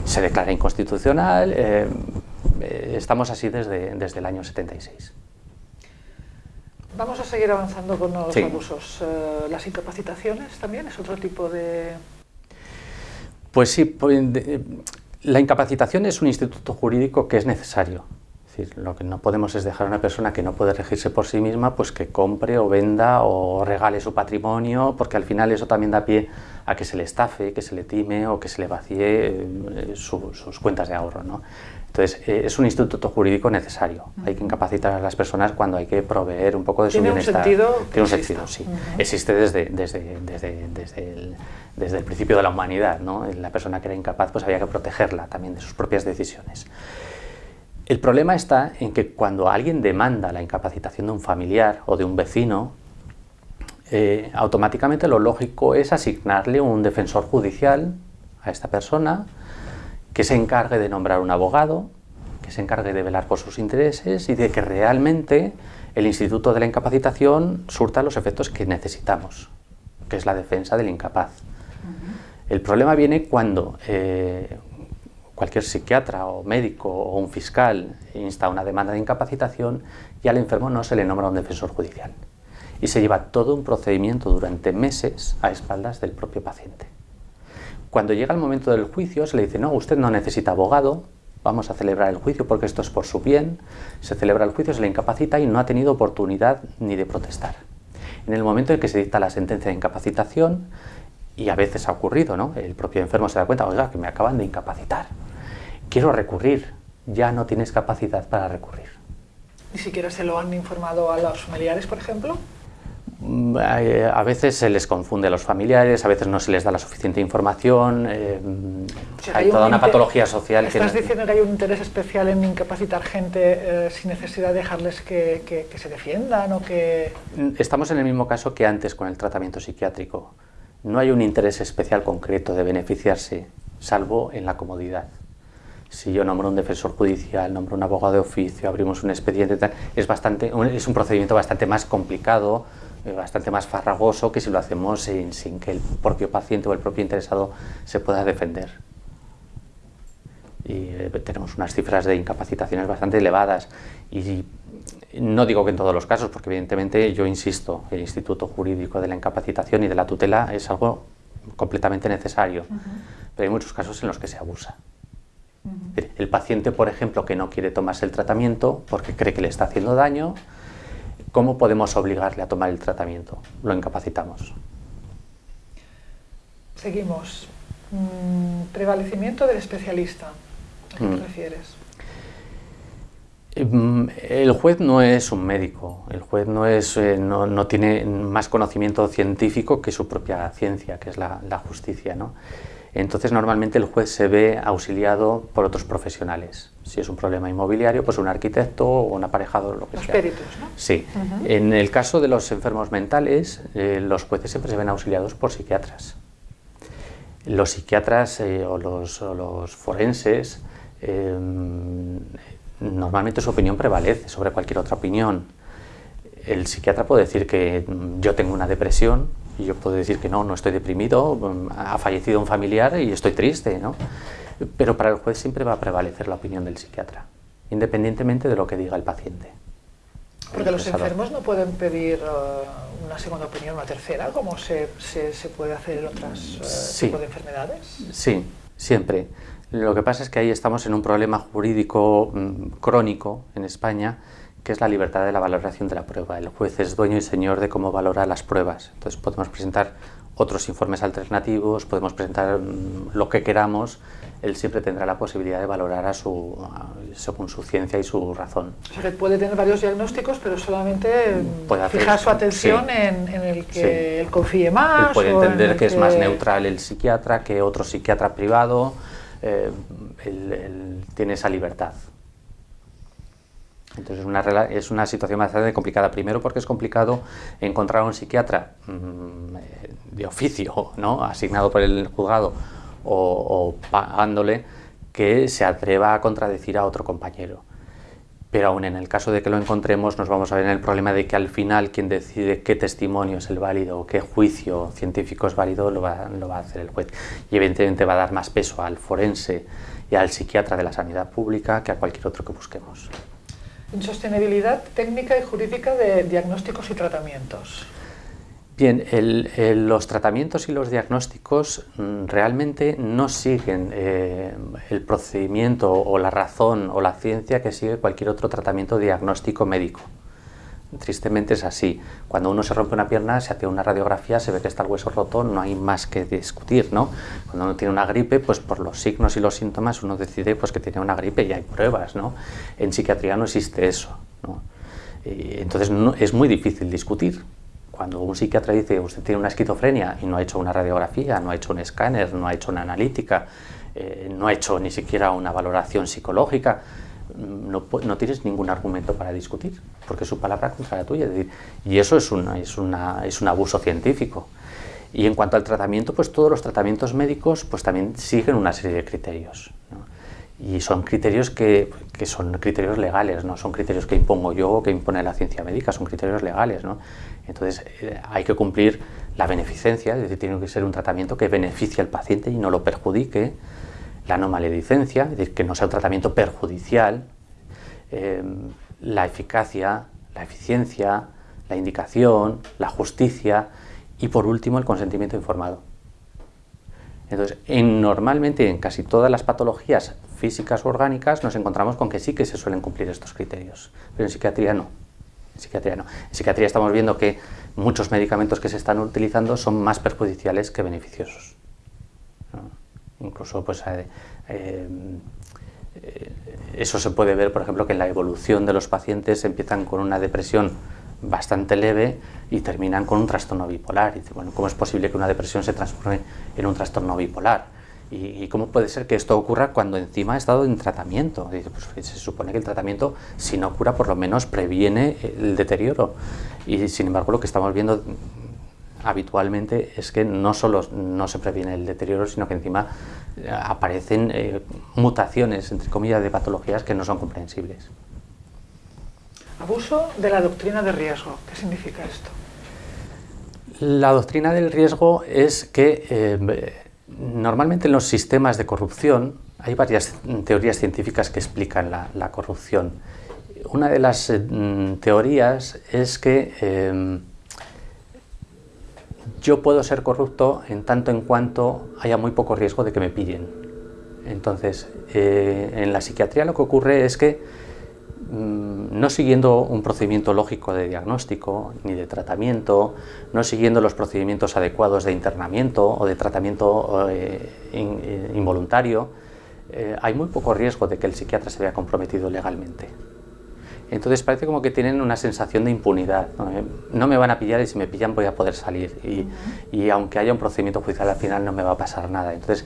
C: Se declara inconstitucional, eh, eh, estamos así desde, desde el año 76.
B: Vamos a seguir avanzando con los abusos. Eh, ¿Las incapacitaciones también es otro tipo de...?
C: Pues sí, pues, la incapacitación es un instituto jurídico que es necesario. Es decir, lo que no podemos es dejar a una persona que no puede regirse por sí misma, pues que compre o venda o regale su patrimonio, porque al final eso también da pie a que se le estafe, que se le time o que se le vacíe eh, sus cuentas de ahorro. ¿no? Entonces, eh, es un instituto jurídico necesario. Hay que incapacitar a las personas cuando hay que proveer un poco de su bienestar.
B: ¿Tiene un sentido?
C: Tiene un sentido, sí. Existe desde, desde, desde, desde, el, desde el principio de la humanidad. ¿no? La persona que era incapaz pues había que protegerla también de sus propias decisiones. El problema está en que cuando alguien demanda la incapacitación de un familiar o de un vecino, eh, automáticamente lo lógico es asignarle un defensor judicial a esta persona que se encargue de nombrar un abogado, que se encargue de velar por sus intereses y de que realmente el Instituto de la Incapacitación surta los efectos que necesitamos, que es la defensa del incapaz. El problema viene cuando eh, cualquier psiquiatra o médico o un fiscal insta una demanda de incapacitación y al enfermo no se le nombra un defensor judicial. Y se lleva todo un procedimiento durante meses a espaldas del propio paciente. Cuando llega el momento del juicio se le dice, no, usted no necesita abogado, vamos a celebrar el juicio porque esto es por su bien, se celebra el juicio, se le incapacita y no ha tenido oportunidad ni de protestar. En el momento en que se dicta la sentencia de incapacitación, y a veces ha ocurrido, ¿no? el propio enfermo se da cuenta, oiga, que me acaban de incapacitar, quiero recurrir, ya no tienes capacidad para recurrir.
B: ¿Ni siquiera se lo han informado a los familiares, por ejemplo?
C: Mm, a veces se les confunde a los familiares, a veces no se les da la suficiente información, eh, hay, toda una patología social.
B: ¿Estás diciendo que hay un interés especial en incapacitar gente eh, sin necesidad de dejarles que, se defiendan o que...?
C: Mm, estamos en el mismo caso que antes con el tratamiento psiquiátrico. No hay un interés especial concreto de beneficiarse, salvo en la comodidad. Si yo nombro un defensor judicial, nombro un abogado de oficio, abrimos un expediente, es, bastante, es un procedimiento bastante más complicado, eh, bastante más farragoso que si lo hacemos sin, sin, que el propio paciente o el propio interesado se pueda defender. Y eh, tenemos unas cifras de incapacitaciones bastante elevadas y no digo que en todos los casos, porque evidentemente yo insisto, el Instituto Jurídico de la Incapacitación y de la Tutela es algo completamente necesario, pero hay muchos casos en los que se abusa. El paciente, por ejemplo, que no quiere tomarse el tratamiento porque cree que le está haciendo daño, ¿Cómo podemos obligarle a tomar el tratamiento? Lo incapacitamos.
B: Seguimos. Mm, prevalecimiento del especialista. ¿A qué te mm. refieres?
C: Mm, el juez no es un médico, el juez no, es, eh, no, tiene más conocimiento científico que su propia ciencia, que es la, la justicia. ¿no? Entonces normalmente el juez se ve auxiliado por otros profesionales. Si es un problema inmobiliario, pues un arquitecto o un aparejador, lo que
B: los
C: sea.
B: peritos, ¿no?
C: Sí. En el caso de los enfermos mentales, eh, los jueces siempre se ven auxiliados por psiquiatras. Los psiquiatras eh, o, los, forenses, eh, normalmente su opinión prevalece sobre cualquier otra opinión. El psiquiatra puede decir que mm, yo tengo una depresión, y yo puedo decir que no, no estoy deprimido, ha fallecido un familiar y estoy triste, ¿no? Pero para el juez siempre va a prevalecer la opinión del psiquiatra, independientemente de lo que diga el paciente.
B: Porque los enfermos no pueden pedir uh, una segunda opinión, una tercera, como se, se, puede hacer en otros uh, tipos de enfermedades.
C: Sí, siempre. Lo que pasa es que ahí estamos en un problema jurídico mm, crónico en España, que es la libertad de la valoración de la prueba. El juez es dueño y señor de cómo valora las pruebas. Entonces podemos presentar otros informes alternativos, podemos presentar mm, lo que queramos, él siempre tendrá la posibilidad de valorar a su, según su ciencia y su razón.
B: O sea, que puede tener varios diagnósticos, pero solamente puede fijar su atención en, el que él confíe más.
C: Él puede entender que, es más neutral el psiquiatra que otro psiquiatra privado, eh, él tiene esa libertad. Entonces es una, es una situación bastante complicada. Primero porque es complicado encontrar a un psiquiatra mm, de oficio, ¿no? asignado por el juzgado o, pagándole, que se atreva a contradecir a otro compañero. Pero aún en el caso de que lo encontremos, nos vamos a ver en el problema de que al final quien decide qué testimonio es el válido o qué juicio científico es válido lo va, lo va a hacer el juez. Y evidentemente va a dar más peso al forense y al psiquiatra de la sanidad pública que a cualquier otro que busquemos.
B: Insostenibilidad técnica y jurídica de diagnósticos y tratamientos.
C: Bien, los tratamientos y los diagnósticos mm, realmente no siguen eh, el procedimiento o la razón o la ciencia que sigue cualquier otro tratamiento diagnóstico médico. Tristemente es así. Cuando uno se rompe una pierna, se hace una radiografía, se ve que está el hueso roto, no hay más que discutir, ¿no? Cuando uno tiene una gripe, pues por los signos y los síntomas uno decide pues, que tiene una gripe y hay pruebas, ¿no? En psiquiatría no existe eso, ¿no? entonces es muy difícil discutir cuando un psiquiatra dice usted tiene una esquizofrenia y no ha hecho una radiografía, no ha hecho un escáner, no ha hecho una analítica, eh, no ha hecho ni siquiera una valoración psicológica, no, tienes ningún argumento para discutir, porque es su palabra contra la tuya. y eso es, una, es, una, es un abuso científico. Y en cuanto al tratamiento, pues todos los tratamientos médicos pues también siguen una serie de criterios. Y son criterios que, que, son criterios legales, no son criterios que impongo yo o que impone la ciencia médica, son criterios legales. ¿no? Entonces eh, hay que cumplir la beneficencia, es decir, tiene que ser un tratamiento que beneficie al paciente y no lo perjudique, la no maledicencia, es decir, que no sea un tratamiento perjudicial, eh, la eficacia, la eficiencia, la indicación, la justicia y por último el consentimiento informado. Entonces, en, normalmente en casi todas las patologías físicas o orgánicas nos encontramos con que sí que se suelen cumplir estos criterios, pero en psiquiatría no. En psiquiatría no. En psiquiatría estamos viendo que muchos medicamentos que se están utilizando son más perjudiciales que beneficiosos. Incluso pues, eh, eh, eso se puede ver, por ejemplo, que en la evolución de los pacientes empiezan con una depresión bastante leve y terminan con un trastorno bipolar. Y bueno, ¿cómo es posible que una depresión se transforme en un trastorno bipolar? ¿Y, cómo puede ser que esto ocurra cuando encima ha estado en tratamiento? Dice, pues se supone que el tratamiento, si no cura, por lo menos previene el deterioro. Y sin embargo, lo que estamos viendo habitualmente es que no solo no se previene el deterioro, sino que encima eh, aparecen eh, mutaciones, entre comillas, de patologías que no son comprensibles.
B: Abuso de la doctrina de riesgo. ¿Qué significa esto?
C: La doctrina del riesgo es que eh, normalmente en los sistemas de corrupción hay varias teorías científicas que explican la, corrupción. Una de las eh, teorías es que yo puedo ser corrupto en tanto en cuanto haya muy poco riesgo de que me pillen. Entonces, en la psiquiatría lo que ocurre es que Mm, no siguiendo un procedimiento lógico de diagnóstico ni de tratamiento, no siguiendo los procedimientos adecuados de internamiento o de tratamiento eh, eh, involuntario, eh, hay muy poco riesgo de que el psiquiatra se vea comprometido legalmente. Entonces parece como que tienen una sensación de impunidad. No, me van a pillar y si me pillan voy a poder salir. Y, aunque haya un procedimiento judicial al final no me va a pasar nada. Entonces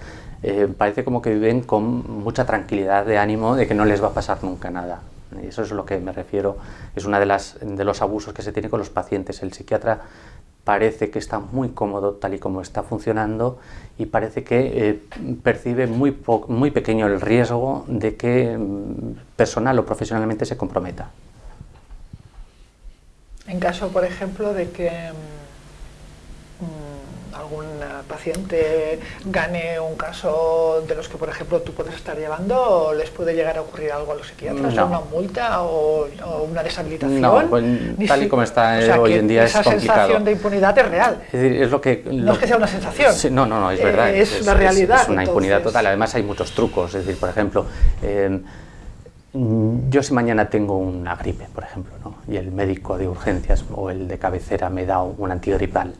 C: parece como que viven con mucha tranquilidad de ánimo de que no les va a pasar nunca nada. Y eso es lo que me refiero, es uno de, las, de los abusos que se tiene con los pacientes. El psiquiatra parece que está muy cómodo tal y como está funcionando y parece que eh, percibe muy, muy pequeño el riesgo de que mm, personal o profesionalmente se comprometa.
B: En caso, por ejemplo, de que paciente gane un caso de los que, por ejemplo, tú puedes estar llevando, ¿les puede llegar a ocurrir algo a los psiquiatras? ¿Una multa o, una deshabilitación?
C: No, pues, tal y como está hoy en día es complicado.
B: Esa sensación de impunidad es real.
C: Es, decir, es lo que,
B: no es que sea una sensación.
C: no, no, no, es verdad.
B: es, es, la realidad.
C: Es, una impunidad total. Además hay muchos trucos. Es decir, por ejemplo... Eh, yo si mañana tengo una gripe, por ejemplo, ¿no? y el médico de urgencias o el de cabecera me da un antigripal,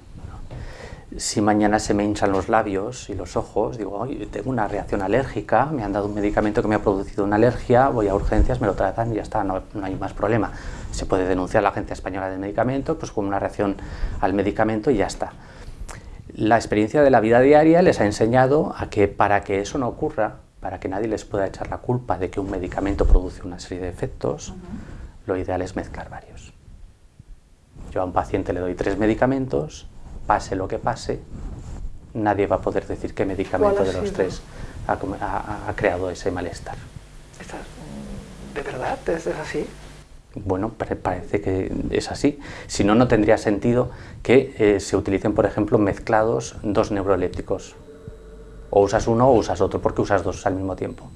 C: si mañana se me hinchan los labios y los ojos, digo, tengo una reacción alérgica, me han dado un medicamento que me ha producido una alergia, voy a urgencias, me lo tratan y ya está, no, hay más problema. Se puede denunciar a la Agencia Española del Medicamento pues con una reacción al medicamento y ya está. La experiencia de la vida diaria les ha enseñado a que para que eso no ocurra, para que nadie les pueda echar la culpa de que un medicamento produce una serie de efectos, lo ideal es mezclar varios. Yo a un paciente le doy tres medicamentos, pase lo que pase, nadie va a poder decir qué medicamento de los tres ha, creado ese malestar.
B: ¿De verdad? ¿Es así?
C: Bueno, parece que es así. Si no, no tendría sentido que eh, se utilicen, por ejemplo, mezclados dos neurolépticos. O usas uno o usas otro, porque usas dos al mismo tiempo.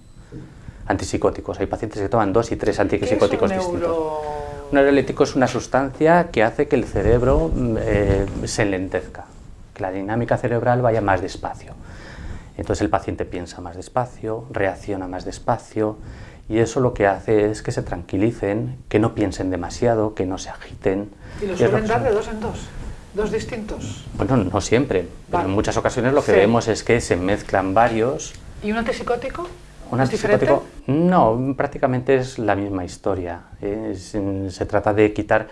C: Antipsicóticos. Hay pacientes que toman dos y tres antipsicóticos distintos. Un neuroléptico es una sustancia que hace que el cerebro mm, eh, se enlentezca, que la dinámica cerebral vaya más despacio. Entonces el paciente piensa más despacio, reacciona más despacio, y eso lo que hace es que se tranquilicen, que no piensen demasiado, que no se agiten.
B: ¿Y los suelen dar de dos en dos? ¿Dos distintos?
C: Bueno, no siempre, pero en muchas ocasiones lo que vemos es que se mezclan varios.
B: ¿Y un antipsicótico?
C: ¿Un antipsicótico? No, prácticamente es la misma historia. se trata de quitar,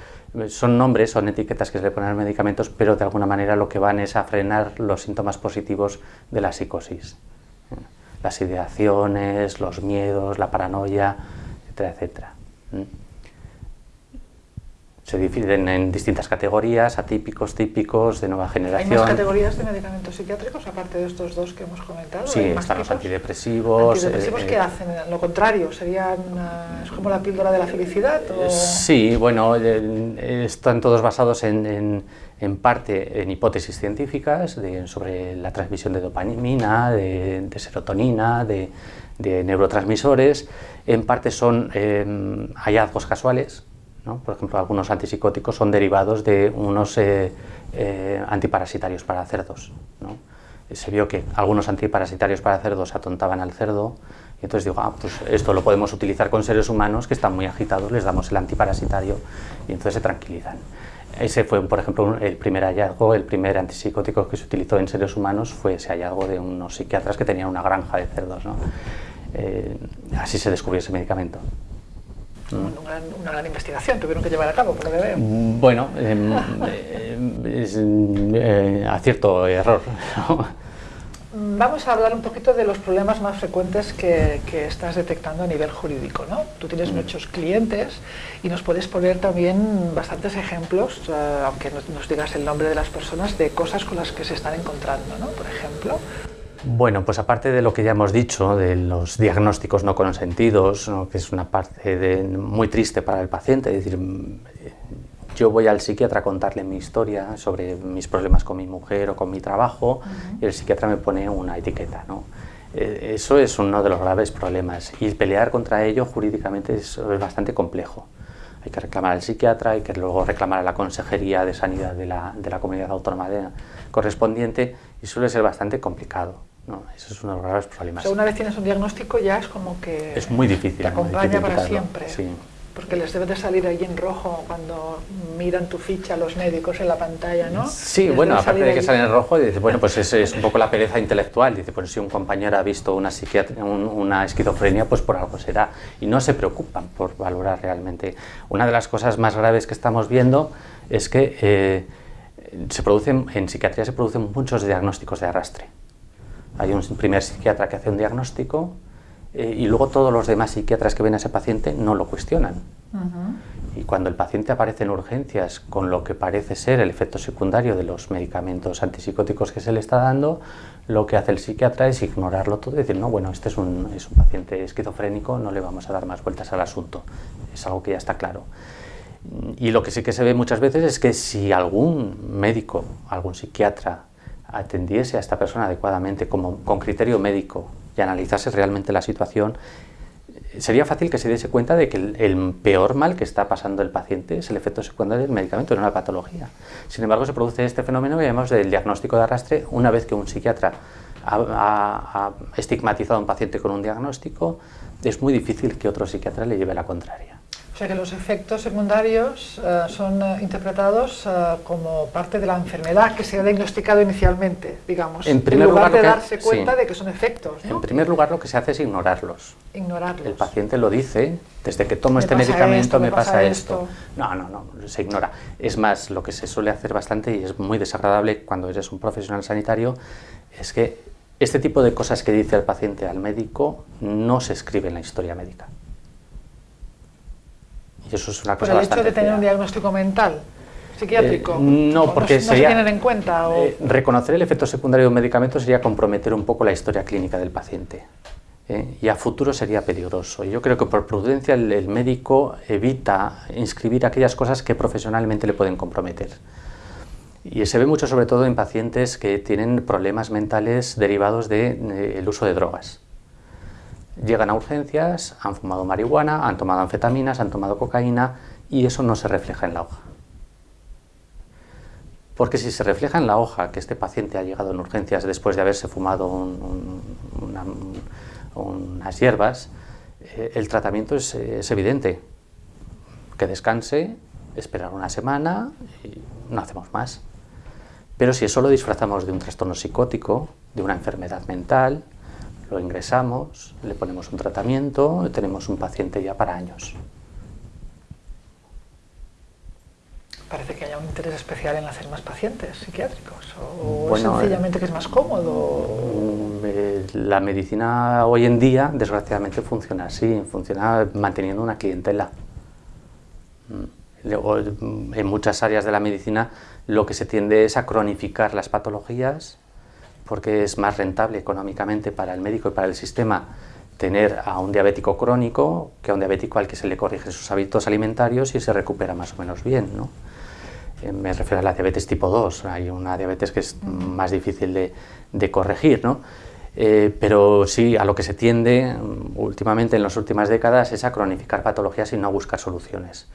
C: son nombres, son etiquetas que se le ponen a los medicamentos, pero de alguna manera lo que van es a frenar los síntomas positivos de la psicosis las ideaciones, los miedos, la paranoia, etcétera, etcétera. Se dividen en distintas categorías, atípicos, típicos, de nueva generación.
B: ¿Hay más categorías de medicamentos psiquiátricos aparte de estos dos que hemos comentado?
C: Sí, están los antidepresivos.
B: ¿Antidepresivos qué hacen? Lo contrario, ¿serían, ¿es como la píldora de la felicidad?
C: Sí, bueno, están todos basados en en parte en hipótesis científicas sobre la transmisión de dopamina, de, serotonina, de, neurotransmisores, en parte son hallazgos casuales, por ejemplo algunos antipsicóticos son derivados de unos eh, eh, antiparasitarios para cerdos. Se vio que algunos antiparasitarios para cerdos atontaban al cerdo, y entonces digo, ah, pues esto lo podemos utilizar con seres humanos que están muy agitados, les damos el antiparasitario y entonces se tranquilizan. Ese fue, por ejemplo, el primer hallazgo, el primer antipsicótico que se utilizó en seres humanos fue ese hallazgo de unos psiquiatras que tenían una granja de cerdos. ¿no? Eh, así se descubrió ese medicamento.
B: Una gran, investigación tuvieron que llevar a cabo, por lo que veo.
C: Bueno, em, eh, es, eh, acierto error.
B: Vamos a hablar un poquito de los problemas más frecuentes que, estás detectando a nivel jurídico. ¿no? Tú tienes mm. muchos clientes y nos puedes poner también bastantes ejemplos, eh, aunque no nos digas el nombre de las personas, de cosas con las que se están encontrando, ¿no? por ejemplo.
C: Bueno, pues aparte de lo que ya hemos dicho, de los diagnósticos no consentidos, que es una parte muy triste para el paciente, es decir, yo voy al psiquiatra a contarle mi historia sobre mis problemas con mi mujer o con mi trabajo y el psiquiatra me pone una etiqueta. ¿no? Eh, eso es uno de los graves problemas y pelear contra ello jurídicamente es, bastante complejo. Hay que reclamar al psiquiatra, hay que luego reclamar a la Consejería de Sanidad de la, de la comunidad autónoma correspondiente y suele ser bastante complicado. ¿No? Eso es uno de los graves problemas.
B: una vez tienes un diagnóstico ya es como que...
C: Es muy difícil.
B: Te acompaña para siempre. Sí porque les debe de salir ahí en rojo cuando miran tu ficha los médicos en la pantalla, ¿no?
C: Sí, bueno, aparte de que salen en rojo, dice, bueno, pues es, es, un poco la pereza intelectual, dice, pues si un compañero ha visto una, una esquizofrenia, pues por algo será, y no se preocupan por valorar realmente. Una de las cosas más graves que estamos viendo es que eh, se producen, en psiquiatría se producen muchos diagnósticos de arrastre. Hay un primer psiquiatra que hace un diagnóstico, eh, y luego todos los demás psiquiatras que ven a ese paciente no lo cuestionan. Y cuando el paciente aparece en urgencias con lo que parece ser el efecto secundario de los medicamentos antipsicóticos que se le está dando, lo que hace el psiquiatra es ignorarlo todo y decir, no, bueno, este es un, es un paciente esquizofrénico, no le vamos a dar más vueltas al asunto. Es algo que ya está claro. Y lo que sí que se ve muchas veces es que si algún médico, algún psiquiatra atendiese a esta persona adecuadamente con criterio médico y analizase realmente la situación, sería fácil que se diese cuenta de que el, peor mal que está pasando el paciente es el efecto secundario del medicamento, no la patología. Sin embargo, se produce este fenómeno que llamamos del diagnóstico de arrastre una vez que un psiquiatra ha estigmatizado a un paciente con un diagnóstico, es muy difícil que otro psiquiatra le lleve la contraria.
B: O sea que los efectos secundarios eh, son eh, interpretados eh, como parte de la enfermedad que se ha diagnosticado inicialmente, digamos,
C: en, primer lugar,
B: de darse cuenta de que son efectos.
C: En primer lugar, lo que se hace es ignorarlos.
B: Ignorarlos.
C: El paciente lo dice, desde que tomo este medicamento me, pasa, esto. No, no, no, se ignora. Es más, lo que se suele hacer bastante y es muy desagradable cuando eres un profesional sanitario es que este tipo de cosas que dice el paciente al médico no se escribe en la historia médica.
B: Y eso es una cosa Por el hecho de tener un diagnóstico mental. psiquiátrico?
C: Eh, no, porque
B: no,
C: sería,
B: se tienen en cuenta. O...
C: Eh, reconocer el efecto secundario de un medicamento sería comprometer un poco la historia clínica del paciente. ¿eh? y a futuro sería peligroso. Yo creo que por prudencia el, el, médico evita inscribir aquellas cosas que profesionalmente le pueden comprometer. Y se ve mucho sobre todo en pacientes que tienen problemas mentales derivados del de, uso de drogas. Llegan a urgencias, han fumado marihuana, han tomado anfetaminas, han tomado cocaína y eso no se refleja en la hoja. Porque si se refleja en la hoja que este paciente ha llegado en urgencias después de haberse fumado un, un, una, unas hierbas, eh, el tratamiento es, es, evidente. Que descanse, esperar una semana y no hacemos más. Pero si eso lo disfrazamos de un trastorno psicótico, de una enfermedad mental, lo ingresamos, le ponemos un tratamiento tenemos un paciente ya para años.
B: Parece que haya un interés especial en hacer más pacientes psiquiátricos, o bueno, sencillamente que es más cómodo.
C: La medicina hoy en día, desgraciadamente, funciona así, funciona manteniendo una clientela. En muchas áreas de la medicina lo que se tiende es a cronificar las patologías porque es más rentable económicamente para el médico y para el sistema tener a un diabético crónico que a un diabético al que se le corrige sus hábitos alimentarios y se recupera más o menos bien. ¿no? Eh, me refiero a la diabetes tipo 2, hay una diabetes que es más difícil de, de corregir, ¿no? Eh, pero sí, a lo que se tiende últimamente en las últimas décadas es a cronificar patologías y no a buscar soluciones.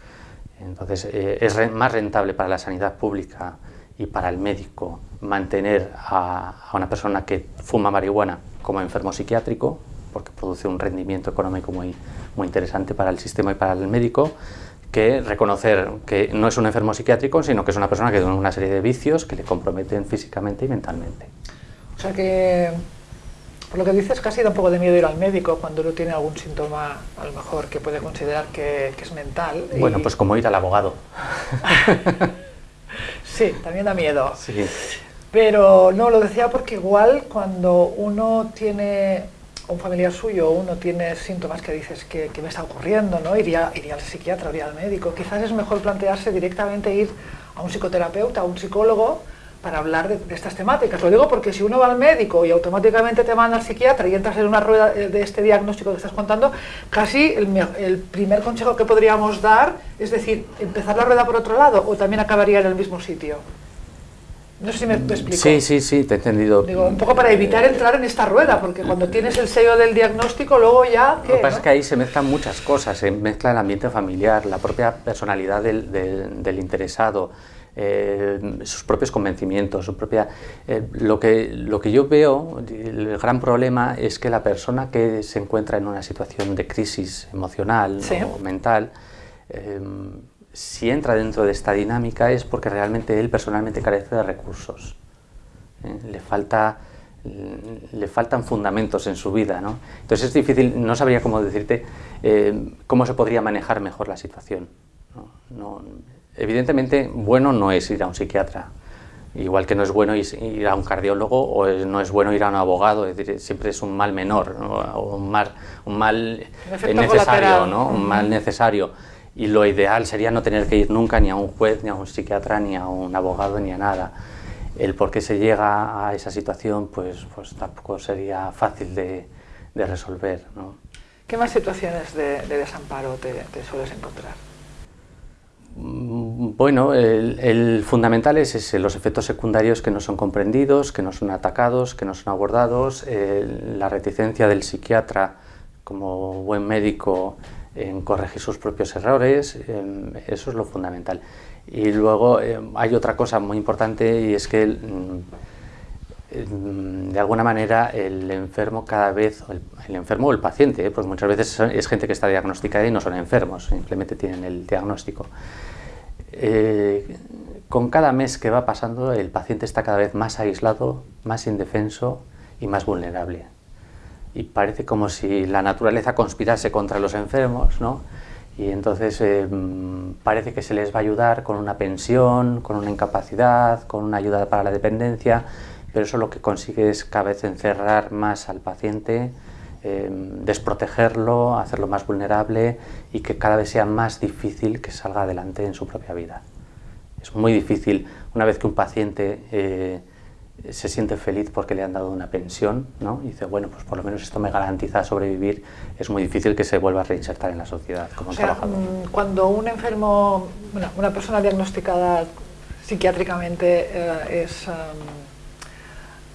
C: Entonces, eh, es re más rentable para la sanidad pública y para el médico mantener a, a, una persona que fuma marihuana como enfermo psiquiátrico, porque produce un rendimiento económico muy, muy interesante para el sistema y para el médico, que reconocer que no es un enfermo psiquiátrico, sino que es una persona que tiene una serie de vicios que le comprometen físicamente y mentalmente.
B: O sea que, por lo que dices, casi da un poco de miedo ir al médico cuando uno tiene algún síntoma, a lo mejor, que puede considerar que, que es mental.
C: Bueno, pues como ir al abogado.
B: sí, también da miedo.
C: Sí.
B: Pero no, lo decía porque igual cuando uno tiene un familiar suyo, uno tiene síntomas que dices que, que me está ocurriendo, ¿no? Iría, iría al psiquiatra, iría al médico. Quizás es mejor plantearse directamente ir a un psicoterapeuta, a un psicólogo, para hablar de, de, estas temáticas. Lo digo porque si uno va al médico y automáticamente te manda al psiquiatra y entras en una rueda de este diagnóstico que estás contando, casi el, el primer consejo que podríamos dar es decir, empezar la rueda por otro lado o también acabaría en el mismo sitio. No sé si me explico.
C: Sí, sí, sí, te he entendido.
B: Digo, un poco para evitar entrar en esta rueda, porque cuando tienes el sello del diagnóstico, luego ya... ¿qué,
C: Lo que pasa
B: ¿no?
C: es que ahí se mezclan muchas cosas, se mezcla el ambiente familiar, la propia personalidad del, del, del interesado, eh, sus propios convencimientos, su propia... Eh, lo, que, lo que yo veo, el gran problema es que la persona que se encuentra en una situación de crisis emocional
B: Sí.
C: o mental, eh, si entra dentro de esta dinámica es porque realmente él personalmente carece de recursos. Le, falta, le faltan fundamentos en su vida. ¿no? Entonces es difícil, no sabría cómo decirte cómo se podría manejar mejor la situación. ¿no? No, evidentemente, bueno no es ir a un psiquiatra. Igual que no es bueno ir a un cardiólogo o no es bueno ir a un abogado, es decir, siempre es un mal menor, ¿no? o un mal, un mal necesario, ¿no? un mal necesario y lo ideal sería no tener que ir nunca ni a un juez, ni a un psiquiatra, ni a un abogado, ni a nada. El por qué se llega a esa situación, pues, pues tampoco sería fácil de, de resolver. ¿no?
B: ¿Qué más situaciones de, de desamparo te, te, sueles encontrar?
C: Bueno, el, fundamental es los efectos secundarios que no son comprendidos, que no son atacados, que no son abordados, la reticencia del psiquiatra como buen médico en corregir sus propios errores, eh, eso es lo fundamental. Y luego eh, hay otra cosa muy importante y es que eh, de alguna manera el enfermo cada vez, el, enfermo o el paciente, pues muchas veces es gente que está diagnosticada y no son enfermos, simplemente tienen el diagnóstico. con cada mes que va pasando el paciente está cada vez más aislado, más indefenso y más vulnerable y parece como si la naturaleza conspirase contra los enfermos, ¿no? Y entonces eh, parece que se les va a ayudar con una pensión, con una incapacidad, con una ayuda para la dependencia, pero eso lo que consigue es cada vez encerrar más al paciente, eh, desprotegerlo, hacerlo más vulnerable y que cada vez sea más difícil que salga adelante en su propia vida. Es muy difícil, una vez que un paciente eh, se siente feliz porque le han dado una pensión, ¿no? y dice, bueno, pues por lo menos esto me garantiza sobrevivir, es muy difícil que se vuelva a reinsertar en la sociedad como
B: o sea,
C: trabajador.
B: Mm, cuando un enfermo, bueno, una persona diagnosticada psiquiátricamente eh, es... Um,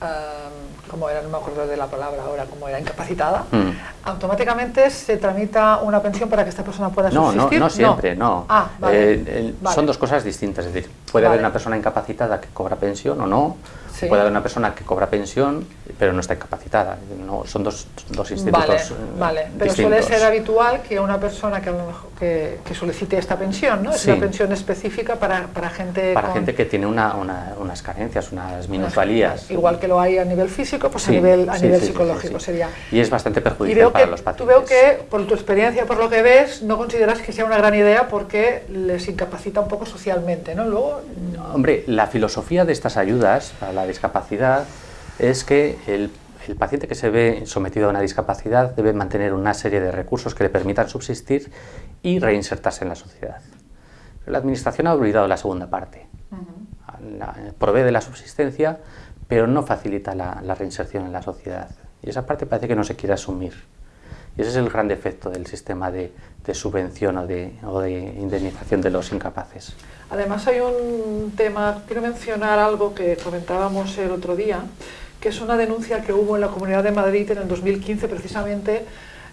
B: um, como era, no me acuerdo de la palabra ahora, como era incapacitada, mm. automáticamente se tramita una pensión para que esta persona pueda
C: no,
B: subsistir.
C: No, no siempre, no.
B: Ah, vale.
C: eh, vale. Son dos cosas distintas, es decir, puede
B: Vale.
C: haber una persona incapacitada que cobra pensión o no,
B: Sí.
C: puede haber una persona que cobra pensión pero no está incapacitada, no, son dos, dos institutos
B: Vale,
C: eh,
B: vale. Pero suele
C: distintos.
B: ser habitual que una persona que, a lo mejor- que, que solicite esta pensión, ¿no? Es
C: Sí.
B: una pensión específica para, para gente
C: Para
B: con-
C: gente que tiene una, una- unas carencias, unas minusvalías.
B: Igual que lo hay a nivel físico, pues
C: Sí,
B: a nivel, a nivel psicológico sería.
C: Y es bastante
B: Y
C: perjudicial
B: veo
C: para
B: que
C: los
B: tú
C: pacientes.
B: veo que, por tu experiencia, por lo que ves, no consideras que sea una gran idea porque les incapacita un poco socialmente, ¿no? Luego,
C: Hombre, la filosofía de estas ayudas para la discapacidad es que el, el paciente que se ve sometido a una discapacidad debe mantener una serie de recursos que le permitan subsistir y reinsertarse en la sociedad. Pero la Administración ha olvidado la segunda parte. La- provee de la subsistencia, pero no facilita la, la reinserción en la sociedad. Y esa parte parece que no se quiere asumir. Y ese es el gran defecto del sistema de, de subvención o de, o de indemnización de los incapaces.
B: Además hay un tema, quiero mencionar algo que comentábamos el otro día, que es una denuncia que hubo en la Comunidad de Madrid en el 2015 precisamente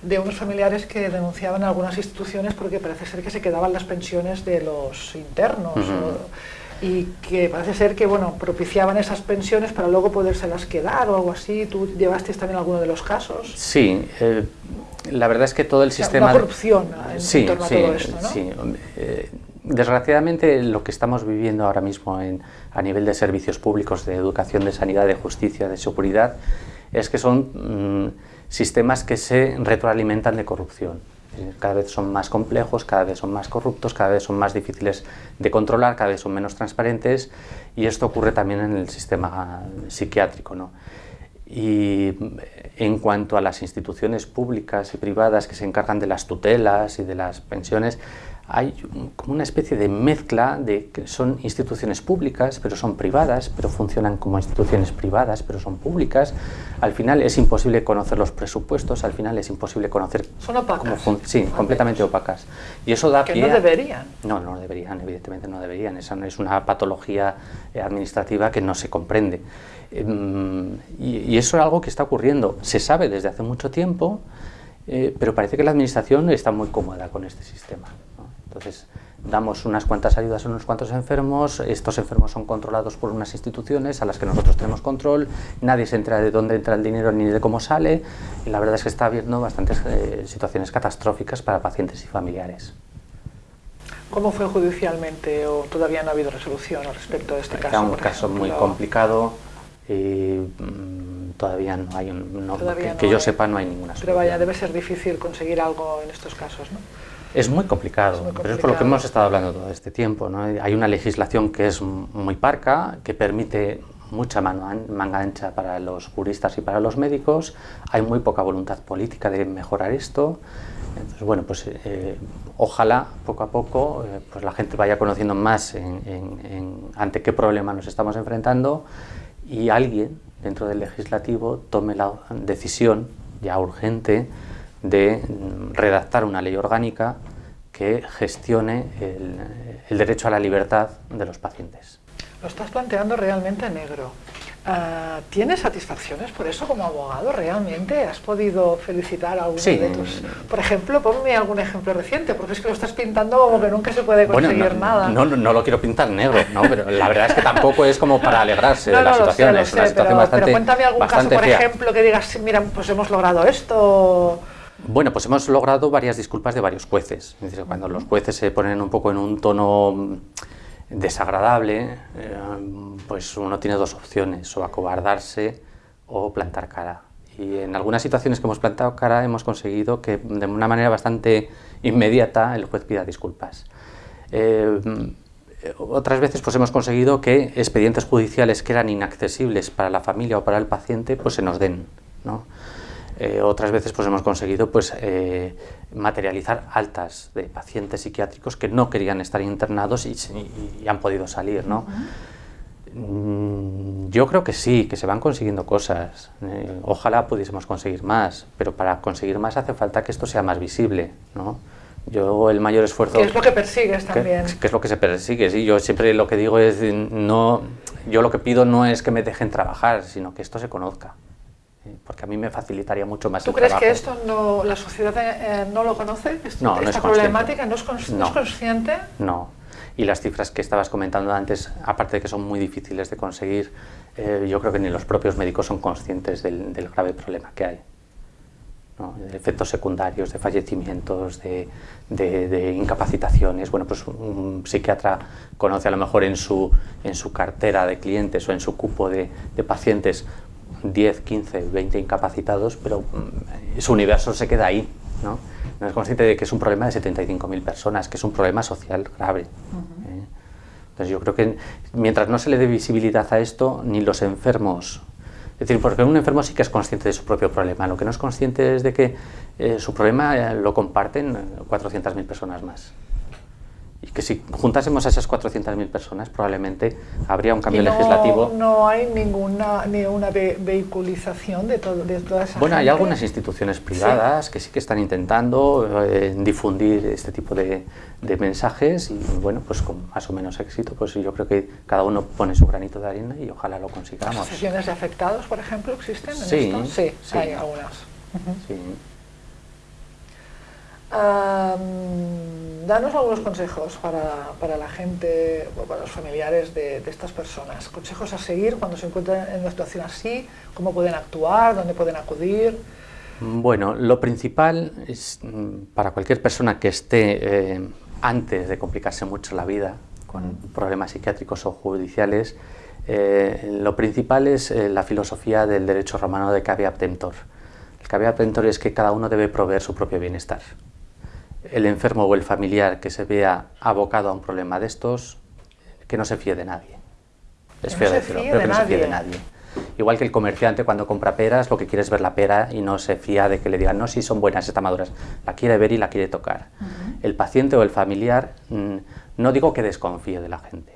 B: de unos familiares que denunciaban a algunas instituciones porque parece ser que se quedaban las pensiones de los internos o- y que parece ser que bueno propiciaban esas pensiones para luego podérselas quedar o algo así. ¿Tú llevaste también alguno de los casos?
C: Sí, eh, la verdad es que todo el
B: O sea,
C: sistema...
B: una corrupción en,
C: sí,
B: torno
C: sí,
B: a todo esto, ¿no?
C: sí. Eh, desgraciadamente lo que estamos viviendo ahora mismo a nivel de servicios públicos, de educación, de sanidad, de justicia, de seguridad, es que son mm, sistemas que se retroalimentan de corrupción. Eh, Cada vez son más complejos, cada vez son más corruptos, cada vez son más difíciles de controlar, cada vez son menos transparentes y esto ocurre también en el sistema psiquiátrico. ¿no? Y en cuanto a las instituciones públicas y privadas que se encargan de las tutelas y de las pensiones, hay como una especie de mezcla de que son instituciones públicas, pero son privadas, pero funcionan como instituciones privadas, pero son públicas. Al final es imposible conocer los presupuestos, al final es imposible conocer
B: Son opacas.
C: cómo sí, completamente opacas. Y eso da
B: Que
C: pie
B: no
C: a-
B: deberían.
C: no, no deberían, evidentemente no deberían. Esa no es una patología eh, administrativa que no se comprende. Em, y, y eso es algo que está ocurriendo. Se sabe desde hace mucho tiempo, eh, pero parece que la administración está muy cómoda con este sistema. Entonces, damos unas cuantas ayudas a unos cuantos enfermos, estos enfermos son controlados por unas instituciones a las que nosotros tenemos control, nadie se entera de dónde entra el dinero ni de cómo sale, y la verdad es que está habiendo bastantes eh, situaciones catastróficas para pacientes y familiares.
B: ¿Cómo fue judicialmente o todavía no ha habido resolución al respecto de este caso?
C: Era un caso muy
B: ejemplo?
C: complicado y mm, todavía no hay, un- no-
B: Todavía
C: que,
B: no
C: que yo
B: hay.
C: sepa no hay ninguna
B: Pero vaya,
C: solución.
B: debe ser difícil conseguir algo en estos casos, ¿no?
C: Es muy complicado,
B: Es muy
C: pero es por lo que hemos estado hablando todo este tiempo. ¿no? Hay una legislación que es muy parca, que permite mucha mano manga ancha para los juristas y para los médicos. Hay muy poca voluntad política de mejorar esto. Entonces, bueno, pues eh, ojalá poco a poco eh, pues la gente vaya conociendo más en- en- en ante qué problema nos estamos enfrentando y alguien dentro del legislativo tome la decisión ya urgente de redactar una ley orgánica que gestione el, el derecho a la libertad de los pacientes.
B: Lo estás planteando realmente negro. Ah, ¿Tienes satisfacciones por eso como abogado? ¿Realmente has podido felicitar a alguno
C: Sí.
B: de tus...? Por ejemplo, ponme algún ejemplo reciente, porque es que lo estás pintando como que nunca se puede conseguir
C: no,
B: nada.
C: No, no, no lo quiero pintar negro, ¿no? pero la verdad es que tampoco es como para alegrarse
B: No,
C: de la
B: no, lo sé,
C: situación.
B: lo
C: es una
B: sé,
C: situación
B: pero,
C: bastante,
B: pero cuéntame algún caso, por ejemplo, que digas, mira, pues hemos logrado esto.
C: Bueno, pues hemos logrado varias disculpas de varios jueces. Es decir, cuando los jueces se ponen un poco en un tono mm, desagradable, eh, pues uno tiene dos opciones, o acobardarse o plantar cara. Y en algunas situaciones que hemos plantado cara hemos conseguido que de una manera bastante inmediata el juez pida disculpas. Eh, otras veces pues hemos conseguido que expedientes judiciales que eran inaccesibles para la familia o para el paciente pues se nos den. ¿no? Eh, otras veces pues hemos conseguido pues, eh, materializar altas de pacientes psiquiátricos que no querían estar internados y, han podido salir. ¿no? Mm, yo creo que sí, que se van consiguiendo cosas. Eh, ojalá pudiésemos conseguir más, pero para conseguir más hace falta que esto sea más visible. ¿no? Yo el mayor esfuerzo...
B: ¿Qué es lo que persigues también?
C: ¿Qué, es lo que se persigue? Sí, yo siempre lo que digo es, no, yo lo que pido no es que me dejen trabajar, sino que esto se conozca porque a mí me facilitaría mucho más
B: ¿Tú
C: el
B: crees
C: trabajo.
B: que esto no, la sociedad eh, no lo conoce?
C: no, no
B: ¿Esta problemática no es, consciente?
C: No, y las cifras que estabas comentando antes, aparte de que son muy difíciles de conseguir, eh, yo creo que ni los propios médicos son conscientes del, grave problema que hay. de efectos secundarios, de fallecimientos, de, de, incapacitaciones. Bueno, pues un psiquiatra conoce a lo mejor en su, en su cartera de clientes o en su cupo de, de pacientes 10, 15, 20 incapacitados, pero mm, su universo se queda ahí. ¿no? no es consciente de que es un problema de 75.000 personas, que es un problema social grave. ¿eh? Entonces yo creo que mientras no se le dé visibilidad a esto, ni los enfermos... Es decir, porque un enfermo sí que es consciente de su propio problema, lo que no es consciente es de que eh, su problema eh, lo comparten 400.000 personas más y que si juntásemos a esas 400.000 personas probablemente habría un cambio legislativo.
B: No hay ninguna ni una vehiculización de, todo, de toda esa
C: Bueno, hay algunas instituciones privadas que sí que están intentando eh, difundir este tipo de, de, mensajes y bueno, pues con más o menos éxito, pues yo creo que cada uno pone su granito de arena y ojalá lo consigamos.
B: ¿Asociaciones de afectados, por ejemplo, existen en
C: sí,
B: esto? Sí, sí, hay algunas.
C: Sí
B: danos algunos consejos para, para, la gente o para los familiares de, estas personas. Consejos a seguir cuando se encuentran en una situación así, cómo pueden actuar, dónde pueden acudir.
C: Bueno, lo principal es mm, para cualquier persona que esté eh, antes de complicarse mucho la vida con problemas psiquiátricos o judiciales, eh, lo principal es eh, la filosofía del derecho romano de caveat emptor. El caveat emptor es que cada uno debe proveer su propio bienestar el enfermo o el familiar que se vea abocado a un problema de estos, que no se fíe de nadie.
B: Es feo decirlo, pero que no se fíe de nadie.
C: Igual que el comerciante cuando compra peras, lo que quiere es ver la pera y no se fía de que le digan, no, si son buenas, están maduras. La quiere ver y la quiere tocar. El paciente o el familiar, mm, no digo que desconfíe de la gente,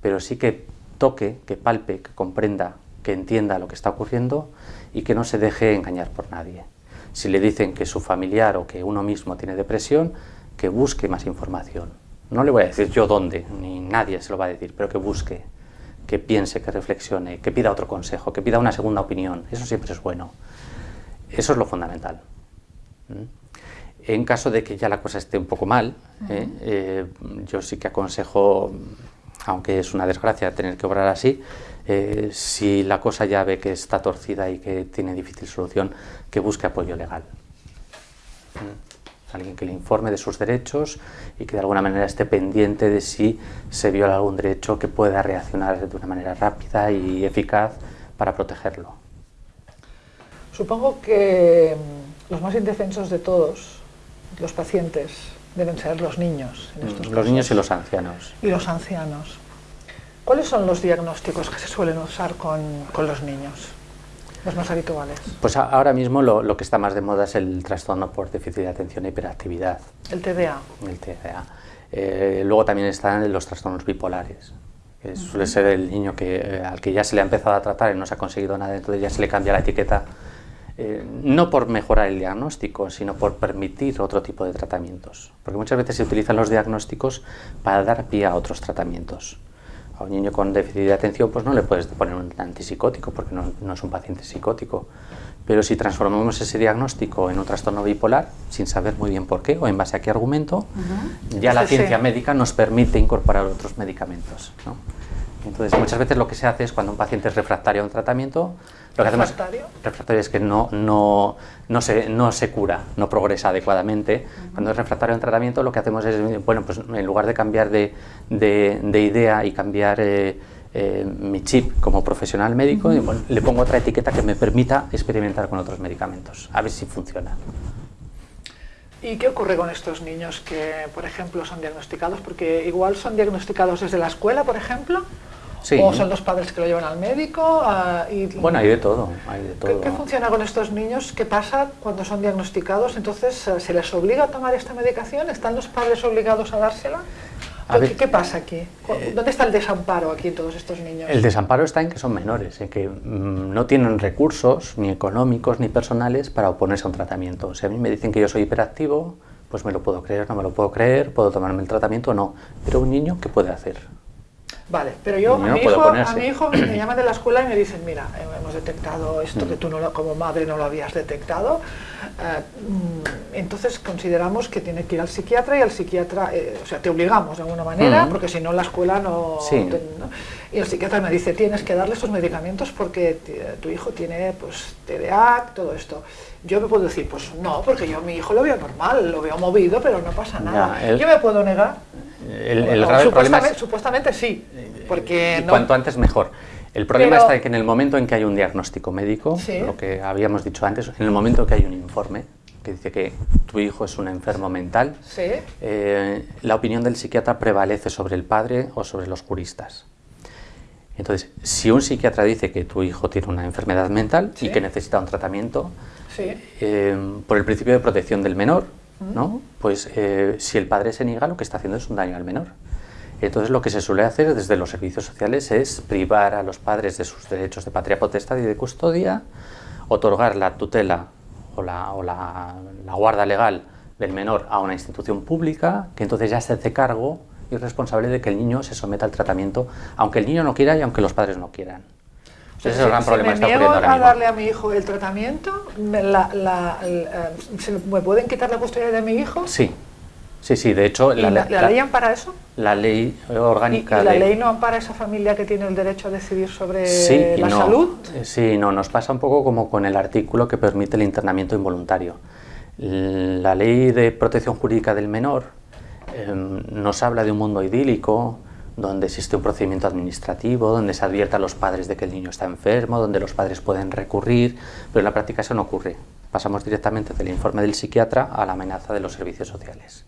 C: pero sí que toque, que palpe, que comprenda, que entienda lo que está ocurriendo y que no se deje engañar por nadie. Si le dicen que su familiar o que uno mismo tiene depresión, que busque más información. No le voy a decir yo dónde, ni nadie se lo va a decir, pero que busque, que piense, que reflexione, que pida otro consejo, que pida una segunda opinión. Eso siempre es bueno. Eso es lo fundamental. ¿Mm? En caso de que ya la cosa esté un poco mal, ¿eh? Eh, yo sí que aconsejo, aunque es una desgracia tener que obrar así, eh, si la cosa ya ve que está torcida y que tiene difícil solución, que busque apoyo legal. Mm. Alguien que le informe de sus derechos y que de alguna manera esté pendiente de si se viola algún derecho que pueda reaccionar de una manera rápida y eficaz para protegerlo.
B: Supongo que mm, los más indefensos de todos, los pacientes, deben ser los niños. En estos
C: los niños y los ancianos.
B: Y los ancianos. ¿Cuáles son los diagnósticos que se suelen usar con, los niños? Los más habituales.
C: Pues ahora mismo lo, que está más de moda es el trastorno por déficit de atención e hiperactividad.
B: El TDA.
C: El TDA. Eh, luego también están los trastornos bipolares. Que Suele ser el niño que, eh, al que ya se le ha empezado a tratar y no se ha conseguido nada, entonces ya se le cambia la etiqueta, eh, no por mejorar el diagnóstico, sino por permitir otro tipo de tratamientos. Porque muchas veces se utilizan los diagnósticos para dar pie a otros tratamientos a un niño con déficit de atención pues no le puedes poner un antipsicótico porque no, es un paciente psicótico. Pero si transformamos ese diagnóstico en un trastorno bipolar, sin saber muy bien por qué o en base a qué argumento, ya la ciencia médica nos permite incorporar otros medicamentos. Entonces, muchas veces lo que se hace es cuando un paciente es refractario a un tratamiento, lo que hacemos refractario es que no, no, no, se, no se cura, no progresa adecuadamente. Cuando es refractario un tratamiento, lo que hacemos es, bueno, pues en lugar de cambiar de, de, idea y cambiar eh, eh, mi chip como profesional médico, le pongo otra etiqueta que me permita experimentar con otros medicamentos, a ver si funciona.
B: ¿Y qué ocurre con estos niños que, por ejemplo, son diagnosticados? Porque igual son diagnosticados desde la escuela, por ejemplo, ¿O son los padres que lo llevan al médico? Ah, y,
C: bueno, hay de todo. Hay de todo.
B: ¿Qué, funciona con estos niños? ¿Qué pasa cuando son diagnosticados? Entonces, eh, ¿se les obliga a tomar esta medicación? ¿Están los padres obligados a dársela? ¿Qué, pasa aquí? Eh, ¿Dónde está el desamparo aquí en todos estos niños?
C: El desamparo está en que son menores, en que mm, no tienen recursos ni económicos ni personales para oponerse a un tratamiento. Si a mí me dicen que yo soy hiperactivo, pues me lo puedo creer, no me lo puedo creer, puedo tomarme el tratamiento o no. Pero un niño, ¿qué puede hacer?
B: Vale, pero yo a mi, hijo, a mi, hijo, me llaman de la escuela y me dicen, mira, hemos detectado esto que tú no como madre no lo habías detectado, eh, mm, entonces consideramos que tiene que ir al psiquiatra y al psiquiatra, eh, o sea, te obligamos de alguna manera, porque si no la escuela no, Y el psiquiatra me dice, tienes que darle estos medicamentos porque tu hijo tiene pues TDA, todo esto. Yo me puedo decir, pues no, porque yo a mi hijo lo veo normal, lo veo movido, pero no pasa nada. Yo me puedo negar.
C: El,
B: supuestamente, supuestamente, sí, porque
C: cuanto antes mejor. El problema está en que en el momento en que hay un diagnóstico médico, lo que habíamos dicho antes, en el momento en que hay un informe que dice que tu hijo es un enfermo mental, eh, la opinión del psiquiatra prevalece sobre el padre o sobre los juristas. Entonces, si un psiquiatra dice que tu hijo tiene una enfermedad mental y que necesita un tratamiento, eh, por el principio de protección del menor, ¿no? pues eh, si el padre se niega, lo que está haciendo es un daño al menor. Entonces lo que se suele hacer desde los servicios sociales es privar a los padres de sus derechos de patria potestad y de custodia, otorgar la tutela o la, o la, la guarda legal del menor a una institución pública, que entonces ya se hace cargo y responsable de que el niño se someta al tratamiento, aunque el niño no quiera y aunque los padres no quieran.
B: Ese es el gran problema me niego a darle a mi hijo el tratamiento, me, ¿me pueden quitar la custodia de mi hijo?
C: Sí, sí, sí, de hecho...
B: La, la, ley ampara eso?
C: La ley orgánica...
B: ¿Y, la ley no ampara a esa familia que tiene el derecho a decidir sobre la salud?
C: Eh, sí, no, nos pasa un poco como con el artículo que permite el internamiento involuntario. La ley de protección jurídica del menor em, nos habla de un mundo idílico, donde existe un procedimiento administrativo, donde se advierte a los padres de que el niño está enfermo, donde los padres pueden recurrir, pero en la práctica eso no ocurre. Pasamos directamente del informe del psiquiatra a la amenaza de los servicios sociales.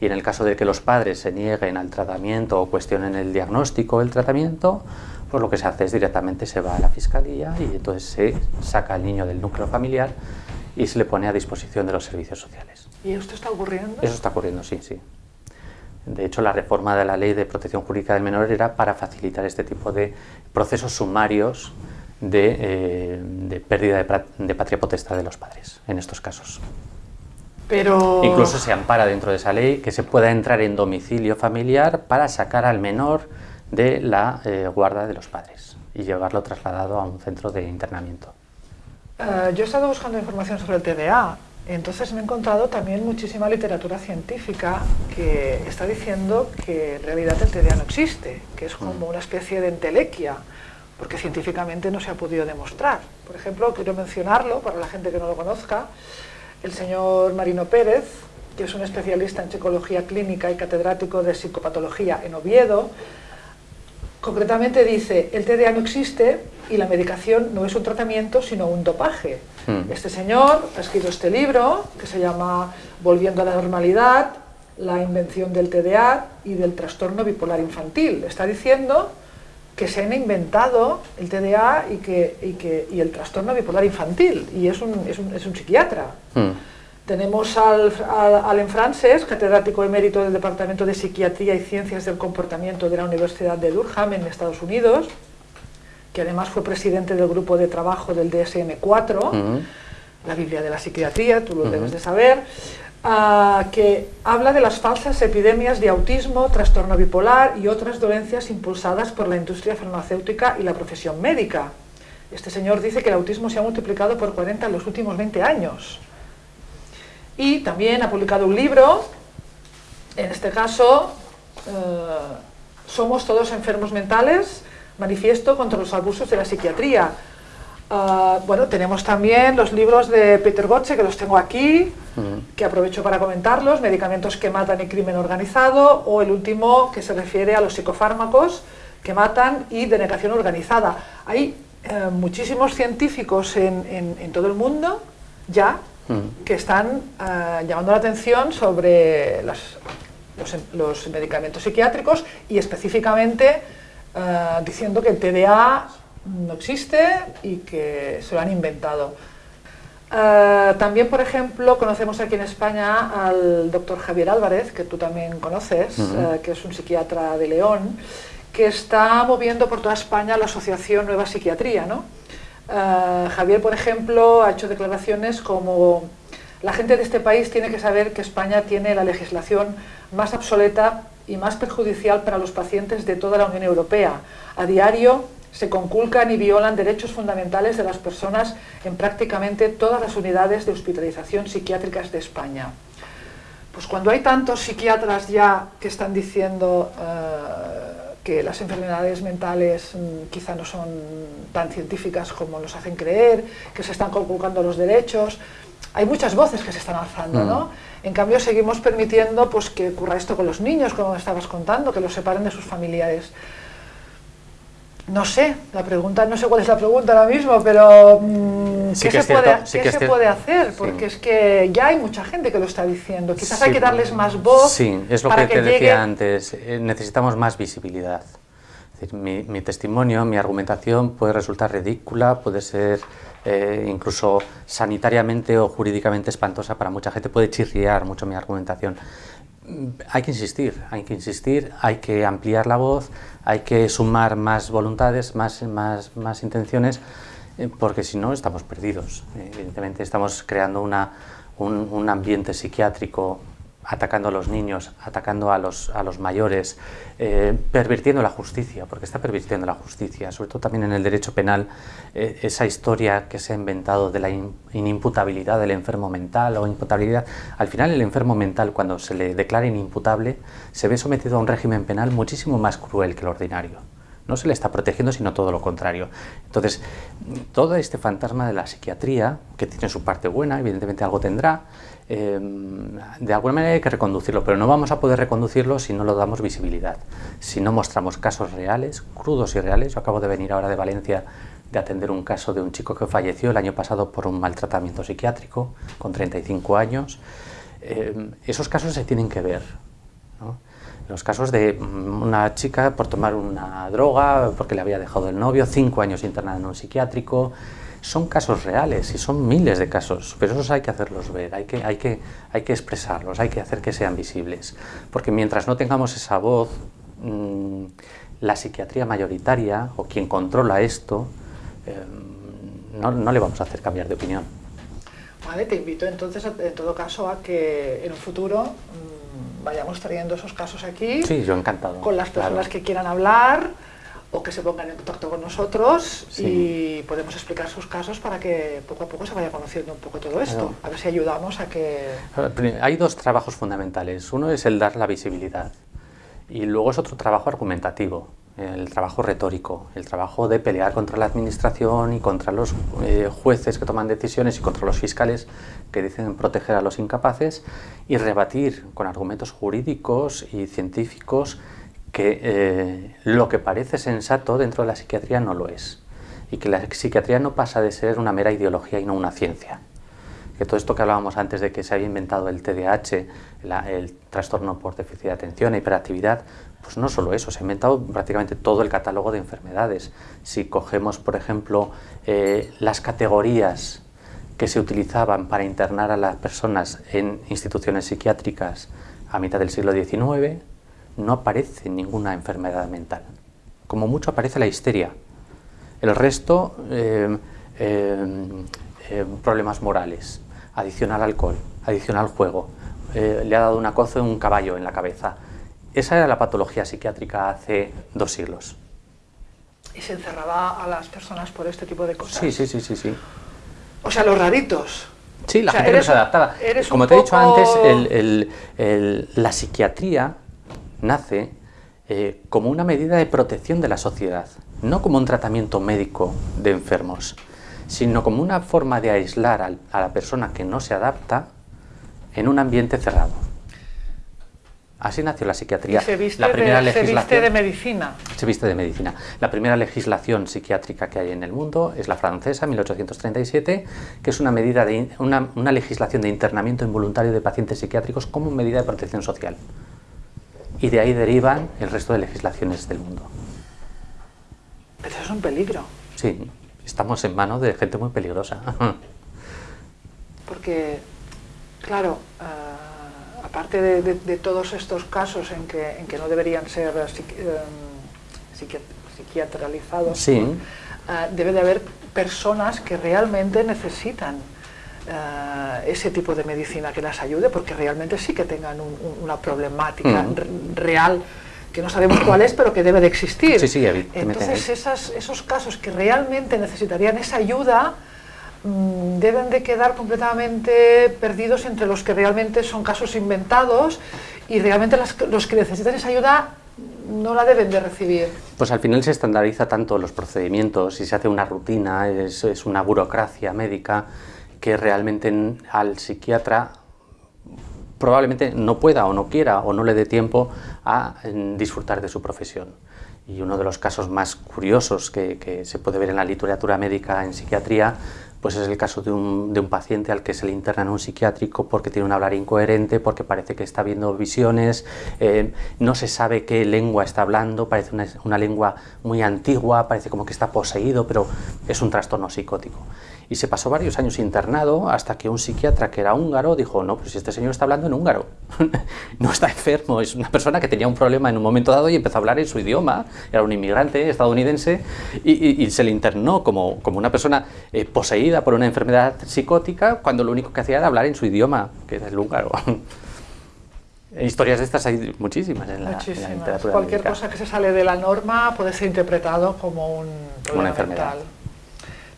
C: Y en el caso de que los padres se nieguen al tratamiento o cuestionen el diagnóstico o el tratamiento, pues lo que se hace es directamente se va a la fiscalía y entonces se saca al niño del núcleo familiar y se le pone a disposición de los servicios sociales.
B: ¿Y esto está ocurriendo?
C: Eso está ocurriendo, sí, sí. De hecho, la reforma de la Ley de Protección Jurídica del Menor era para facilitar este tipo de procesos sumarios de, eh, pérdida de, patria potestad de los padres, en estos casos.
B: Pero...
C: Incluso se ampara dentro de esa ley que se pueda entrar en domicilio familiar para sacar al menor de la eh, guarda de los padres y llevarlo trasladado a un centro de internamiento.
B: Eh, yo he estado buscando información sobre el TDA entonces me he encontrado también muchísima literatura científica que está diciendo que en realidad el TDA no existe, que es como una especie de entelequia, porque científicamente no se ha podido demostrar. Por ejemplo, quiero mencionarlo para la gente que no lo conozca, el señor Marino Pérez, que es un especialista en psicología clínica y catedrático de psicopatología en Oviedo, concretamente dice, el TDA no existe y la medicación no es un tratamiento sino un dopaje. Hmm. Este señor ha escrito este libro que se llama Volviendo a la normalidad, la invención del TDA y del trastorno bipolar infantil. Está diciendo que se han inventado el TDA y, que, el trastorno bipolar infantil, y es un, es un, psiquiatra. Hmm. Tenemos al, al, Frances, catedrático emérito del Departamento de Psiquiatría y Ciencias del Comportamiento de la Universidad de Durham en Estados Unidos, que además fue presidente del grupo de trabajo del DSM-4, la Biblia de la Psiquiatría, tú lo debes de saber, ah, que habla de las falsas epidemias de autismo, trastorno bipolar y otras dolencias impulsadas por la industria farmacéutica y la profesión médica. Este señor dice que el autismo se ha multiplicado por 40 en los últimos 20 años. Y también ha publicado un libro, en este caso, eh, Somos todos enfermos mentales, Manifiesto contra los abusos de la psiquiatría. Ah, bueno, tenemos también los libros de Peter Gotze, que los tengo aquí, que aprovecho para comentarlos, Medicamentos que matan y crimen organizado, o el último que se refiere a los psicofármacos que matan y denegación organizada. Hay eh, muchísimos científicos en, todo el mundo ya que están eh, llamando la atención sobre los medicamentos psiquiátricos y específicamente eh, diciendo que el TDA no existe y que se lo han inventado. Eh, también, por ejemplo, conocemos aquí en España al doctor Javier Álvarez, que tú también conoces, eh, que es un psiquiatra de León, que está moviendo por toda España la asociación Nueva Psiquiatría. ¿no? Eh, Javier, por ejemplo, ha hecho declaraciones como la gente de este país tiene que saber que España tiene la legislación más obsoleta y más perjudicial para los pacientes de toda la Unión Europea. A diario se conculcan y violan derechos fundamentales de las personas en prácticamente todas las unidades de hospitalización psiquiátricas de España. Pues cuando hay tantos psiquiatras ya que están diciendo eh, que las enfermedades mentales mm, quizá no son tan científicas como nos hacen creer, que se están conculcando los derechos, hay muchas voces que se están alzando, ¿no? En cambio seguimos permitiendo pues, que ocurra esto con los niños, como estabas contando, que los separen de sus familiares. No sé, la pregunta, no sé cuál es la pregunta ahora mismo, pero mm, ¿qué, se, puede, hacer? Porque es que ya hay mucha gente que lo está diciendo. Quizás hay que darles más voz.
C: Sí, es lo que, te decía antes. Eh, necesitamos más visibilidad. mi, mi, testimonio, mi argumentación puede resultar ridícula, puede ser eh, incluso sanitariamente o jurídicamente espantosa para mucha gente, puede chirriar mucho mi argumentación hay que insistir, hay que insistir, hay que ampliar la voz, hay que sumar más voluntades, más, más, más intenciones, eh, porque si no estamos perdidos. Evidentemente estamos creando una, un, un ambiente psiquiátrico atacando a los niños, atacando a los, a los mayores, eh, pervirtiendo la justicia, porque está pervirtiendo la justicia, sobre todo también en el derecho penal, eh, esa historia que se ha inventado de la inimputabilidad del enfermo mental o imputabilidad. Al final el enfermo mental, cuando se le declara inimputable, se ve sometido a un régimen penal muchísimo más cruel que el ordinario. No se le está protegiendo, sino todo lo contrario. Entonces, todo este fantasma de la psiquiatría, que tiene su parte buena, evidentemente algo tendrá, Em, de alguna manera hay que reconducirlo, pero no vamos a poder reconducirlo si no lo damos visibilidad, si no mostramos casos reales, crudos y reales. Yo acabo de venir ahora de Valencia de atender un caso de un chico que falleció el año pasado por un maltratamiento psiquiátrico con 35 años. Em, esos casos se tienen que ver. Los casos de mm, una chica por tomar una droga porque le había dejado el novio, cinco años internada en un psiquiátrico, son casos reales y son miles de casos, pero esos hay que hacerlos ver, hay que, hay que, hay que expresarlos, hay que hacer que sean visibles, porque mientras no tengamos esa voz, mm, la psiquiatría mayoritaria o quien controla esto, em, no, no, le vamos a hacer cambiar de opinión.
B: Vale, te invito entonces en todo caso a que en un futuro mm, vayamos trayendo esos casos aquí.
C: Sí, yo encantado.
B: Con las personas que quieran hablar o que se pongan en contacto con nosotros y podemos explicar sus casos para que poco a poco se vaya conociendo un poco todo esto. A ver si ayudamos a que...
C: Hay dos trabajos fundamentales. Uno es el dar la visibilidad y luego es otro trabajo argumentativo, el trabajo retórico, el trabajo de pelear contra la administración y contra los eh, jueces que toman decisiones y contra los fiscales que dicen proteger a los incapaces y rebatir con argumentos jurídicos y científicos que eh, lo que parece sensato dentro de la psiquiatría no lo es y que la psiquiatría no pasa de ser una mera ideología y no una ciencia. Que todo esto que hablábamos antes de que se había inventado el TDAH, el trastorno por déficit de atención e hiperactividad, pues no solo eso, se ha inventado prácticamente todo el catálogo de enfermedades. Si cogemos, por ejemplo, eh, las categorías que se utilizaban para internar a las personas en instituciones psiquiátricas a mitad del siglo XIX, no aparece ninguna enfermedad mental. Como mucho aparece la histeria. El resto, eh, eh, eh, problemas morales, adicción al alcohol, adicción al juego, le ha dado una cozo en un caballo en la cabeza. Esa era la patología psiquiátrica hace dos siglos.
B: ¿Y se encerraba a las personas por este tipo de cosas?
C: Sí, sí, sí, sí. sí.
B: O sea, los raritos.
C: Sí, la gente no se adaptaba. Como te he dicho antes, la psiquiatría nace eh, como una medida de protección de la sociedad, no como un tratamiento médico de enfermos, sino como una forma de aislar a la persona que no se adapta en un ambiente cerrado. Así nació la psiquiatría.
B: se viste, la primera de, legislación, se viste de medicina.
C: Se viste de medicina. La primera legislación psiquiátrica que hay en el mundo es la francesa, 1837, que es una, medida de, una legislación de internamiento involuntario de pacientes psiquiátricos como medida de protección social y de ahí derivan el resto de legislaciones del mundo.
B: es un peligro.
C: Sí, estamos en manos de gente muy peligrosa.
B: Porque, claro, uh, aparte de, de, de, todos estos casos en que, en que no deberían ser psiqui um, psiquiatralizados,
C: sí.
B: debe de haber personas que realmente necesitan uh, ese tipo de medicina que las ayude, porque realmente sí que tengan un, un, una problemática mm. real que no sabemos cuál es, pero que debe de existir.
C: Sí, sí,
B: Entonces, esas, esos casos que realmente necesitarían esa ayuda mmm, deben de quedar completamente perdidos entre los que realmente son casos inventados y realmente las, los que necesitan esa ayuda no la deben de recibir.
C: Pues al final se estandariza tanto los procedimientos y se hace una rutina, es, es una burocracia médica que realmente al psiquiatra probablemente no pueda o no quiera o no le dé tiempo a disfrutar de su profesión. Y uno de los casos más curiosos que, se puede ver en la literatura médica en psiquiatría pues es el caso de un, de un, paciente al que se le interna en un psiquiátrico porque tiene un hablar incoherente, porque parece que está viendo visiones, eh, no se sabe qué lengua está hablando, parece una lengua muy antigua, parece como que está poseído, pero es un trastorno psicótico y se pasó varios años internado hasta que un psiquiatra que era húngaro dijo, no, pues este señor está hablando en húngaro, no está enfermo, es una persona que tenía un problema en un momento dado y empezó a hablar en su idioma, era un inmigrante estadounidense y, y, y se le internó como, como una persona eh, poseída por una enfermedad psicótica cuando lo único que hacía era hablar en su idioma, que es el húngaro. Historias de estas hay muchísimas en la,
B: muchísimas.
C: En la literatura
B: Cualquier
C: médica.
B: cosa que se sale de la norma puede ser interpretado como un
C: una enfermedad.
B: mental.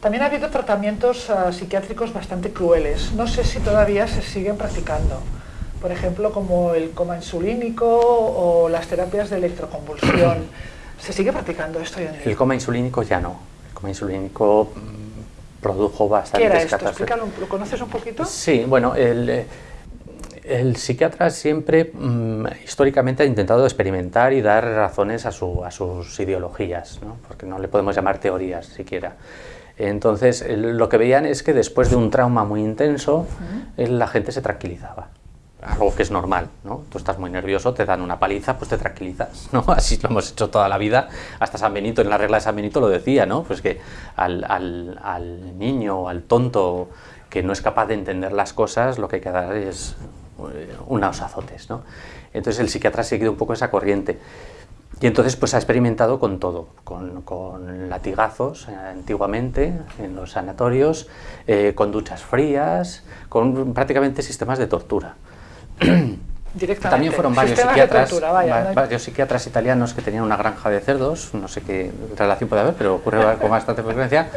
B: También ha habido tratamientos uh, psiquiátricos bastante crueles. No sé si todavía se siguen practicando. Por ejemplo, como el coma insulínico o las terapias de electroconvulsión. ¿Se sigue practicando esto hoy en día?
C: El coma insulínico ya no. El coma insulínico mmm, produjo bastantes
B: ¿Qué era esto? Explícalo, ¿lo conoces un poquito?
C: Sí, bueno, el, el psiquiatra siempre mmm, históricamente ha intentado experimentar y dar razones a, su, a sus ideologías, ¿no? porque no le podemos llamar teorías siquiera. Entonces, lo que veían es que después de un trauma muy intenso, la gente se tranquilizaba. Algo que es normal, ¿no? Tú estás muy nervioso, te dan una paliza, pues te tranquilizas, ¿no? Así lo hemos hecho toda la vida. Hasta San Benito, en la regla de San Benito lo decía, ¿no? Pues que al, al, al niño, al tonto que no es capaz de entender las cosas, lo que hay que dar es unos azotes, ¿no? Entonces el psiquiatra ha seguido un poco esa corriente. Y entonces pues ha experimentado con todo, con, con latigazos eh, antiguamente en los sanatorios, eh, con duchas frías, con prácticamente sistemas de tortura. También fueron varios psiquiatras,
B: tortura, vaya,
C: ¿no? varios psiquiatras italianos que tenían una granja de cerdos, no sé qué relación puede haber, pero ocurre con bastante frecuencia,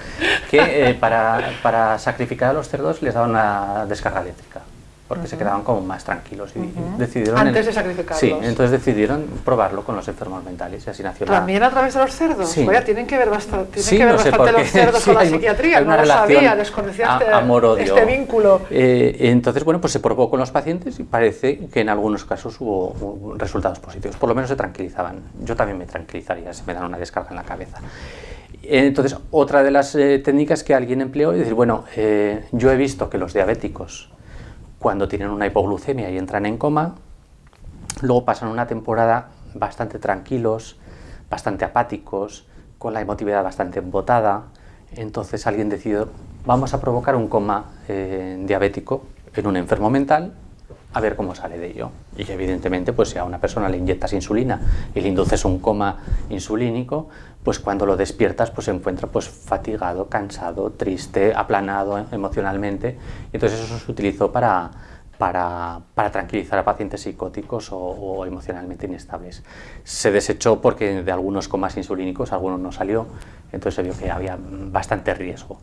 C: que eh, para, para sacrificar a los cerdos les daban una descarga eléctrica porque uh -huh. se quedaban como más tranquilos y uh -huh. decidieron
B: antes
C: en,
B: de sacrificarlos.
C: Sí entonces decidieron probarlo con los enfermos mentales y así nació
B: también
C: la...
B: a través de los cerdos
C: sí.
B: Tienen que ver bastante, tienen
C: sí,
B: que ver
C: no
B: bastante los cerdos
C: sí,
B: con la psiquiatría no lo sabía desconocía este, este vínculo.
C: Eh, entonces bueno pues se probó con los pacientes y parece que en algunos casos hubo, hubo resultados positivos. Por lo menos se tranquilizaban. Yo también me tranquilizaría si me dan una descarga en la cabeza. Entonces, otra de las eh, técnicas que alguien empleó es decir, bueno, eh, yo he visto que los diabéticos cuando tienen una hipoglucemia y entran en coma, luego pasan una temporada bastante tranquilos, bastante apáticos, con la emotividad bastante embotada, entonces alguien decidió, vamos a provocar un coma eh, diabético en un enfermo mental, a ver cómo sale de ello. Y evidentemente, pues si a una persona le inyectas insulina y le induces un coma insulínico, pues cuando lo despiertas pues se encuentra pues fatigado, cansado, triste, aplanado emocionalmente. Entonces eso se utilizó para, para, para tranquilizar a pacientes psicóticos o, o, emocionalmente inestables. Se desechó porque de algunos comas insulínicos algunos no salió, entonces se vio que había bastante riesgo.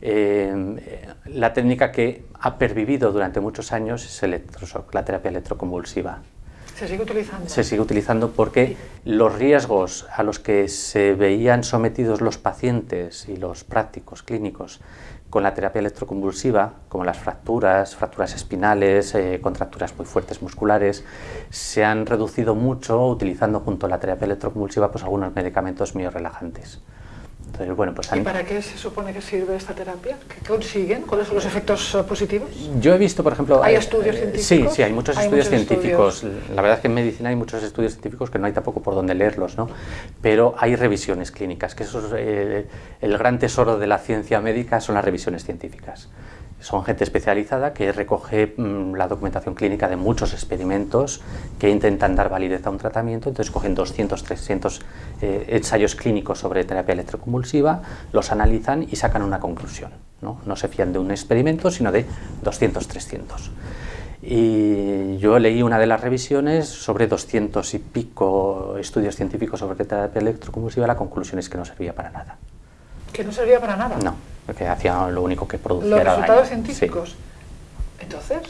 C: Eh, la técnica que ha pervivido durante muchos años es electroshock, la terapia electroconvulsiva.
B: ¿Se sigue utilizando?
C: Se sigue utilizando porque los riesgos a los que se veían sometidos los pacientes y los prácticos clínicos con la terapia electroconvulsiva, como las fracturas, fracturas espinales, eh, contracturas muy fuertes musculares, se han reducido mucho utilizando junto a la terapia electroconvulsiva pues, algunos medicamentos miorelajantes. Bueno, pues
B: ¿Y para qué se supone que sirve esta terapia? ¿Qué consiguen? ¿Cuáles son los efectos eh, positivos?
C: Yo he visto, por ejemplo...
B: ¿Hay estudios eh, científicos?
C: Sí, sí, hay muchos estudios científicos. La verdad es que en medicina hay muchos estudios científicos que no hay tampoco por dónde leerlos, ¿no? Pero hay revisiones clínicas, que eso es eh, el gran tesoro de la ciencia médica son las revisiones científicas son gente especializada que recoge mm, la documentación clínica de muchos experimentos que intentan dar validez a un tratamiento, entonces cogen 200, 300 eh, ensayos clínicos sobre terapia electroconvulsiva, los analizan y sacan una conclusión. ¿no? no se fían de un experimento, sino de 200, 300. Y yo leí una de las revisiones sobre 200 y pico estudios científicos sobre terapia electroconvulsiva, la conclusión es que no servía para nada.
B: ¿Que no servía para nada?
C: No porque hacía lo único que producía
B: ¿Los resultados científicos? Entonces...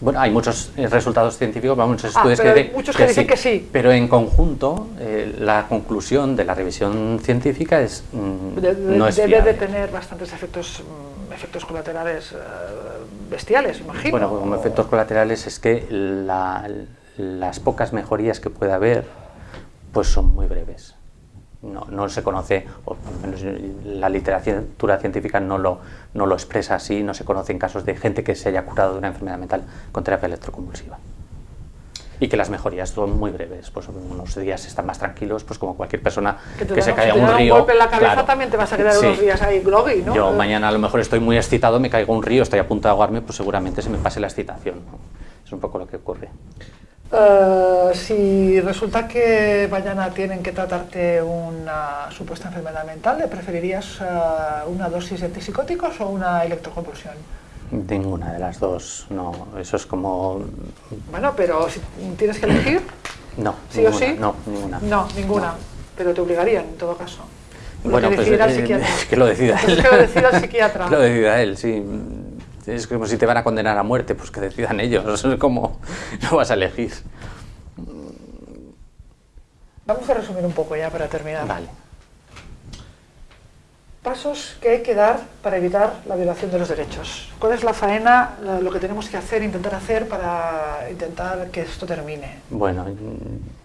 C: Bueno, hay muchos eh, resultados científicos, muchos ah, estudios
B: que, muchos que, dicen que sí.
C: Pero en conjunto, eh, la conclusión de la revisión científica es
B: mm, no es Debe de tener bastantes efectos, mm, efectos colaterales eh, bestiales, imagino.
C: Bueno, como efectos colaterales es que las pocas mejorías que puede haber pues son muy breves no, no, se conoce, o por lo menos la literatura científica no lo, no lo expresa así, no se conocen casos de gente que se haya curado de una enfermedad mental con terapia electroconvulsiva. Y que las mejorías son muy breves, pues unos días están más tranquilos, pues como cualquier persona que, se caiga un río.
B: un golpe en la cabeza también te vas a quedar unos días ahí groggy, ¿no?
C: Yo mañana a lo mejor estoy muy excitado, me caigo un río, estoy a punto de ahogarme, pues seguramente se me pase la excitación. Es un poco lo que ocurre.
B: Eh, si resulta que mañana tienen que tratarte una supuesta enfermedad mental, ¿le preferirías eh, una dosis de antipsicóticos o una electroconvulsión?
C: Ninguna de las dos, no. Eso es como...
B: Bueno, pero si tienes que elegir...
C: No,
B: ¿Sí o sí?
C: No, ninguna.
B: No, ninguna. Pero te obligarían, en todo caso.
C: bueno, pues eh, que lo decida él.
B: que lo decida el psiquiatra.
C: que lo decida él, sí es como si te van a condenar a muerte, pues que decidan ellos, es como no vas a elegir.
B: Vamos a resumir un poco ya para terminar.
C: Vale.
B: Pasos que hay que dar para evitar la violación de los derechos. ¿Cuál es la faena, lo que tenemos que hacer, intentar hacer para intentar que esto termine?
C: Bueno,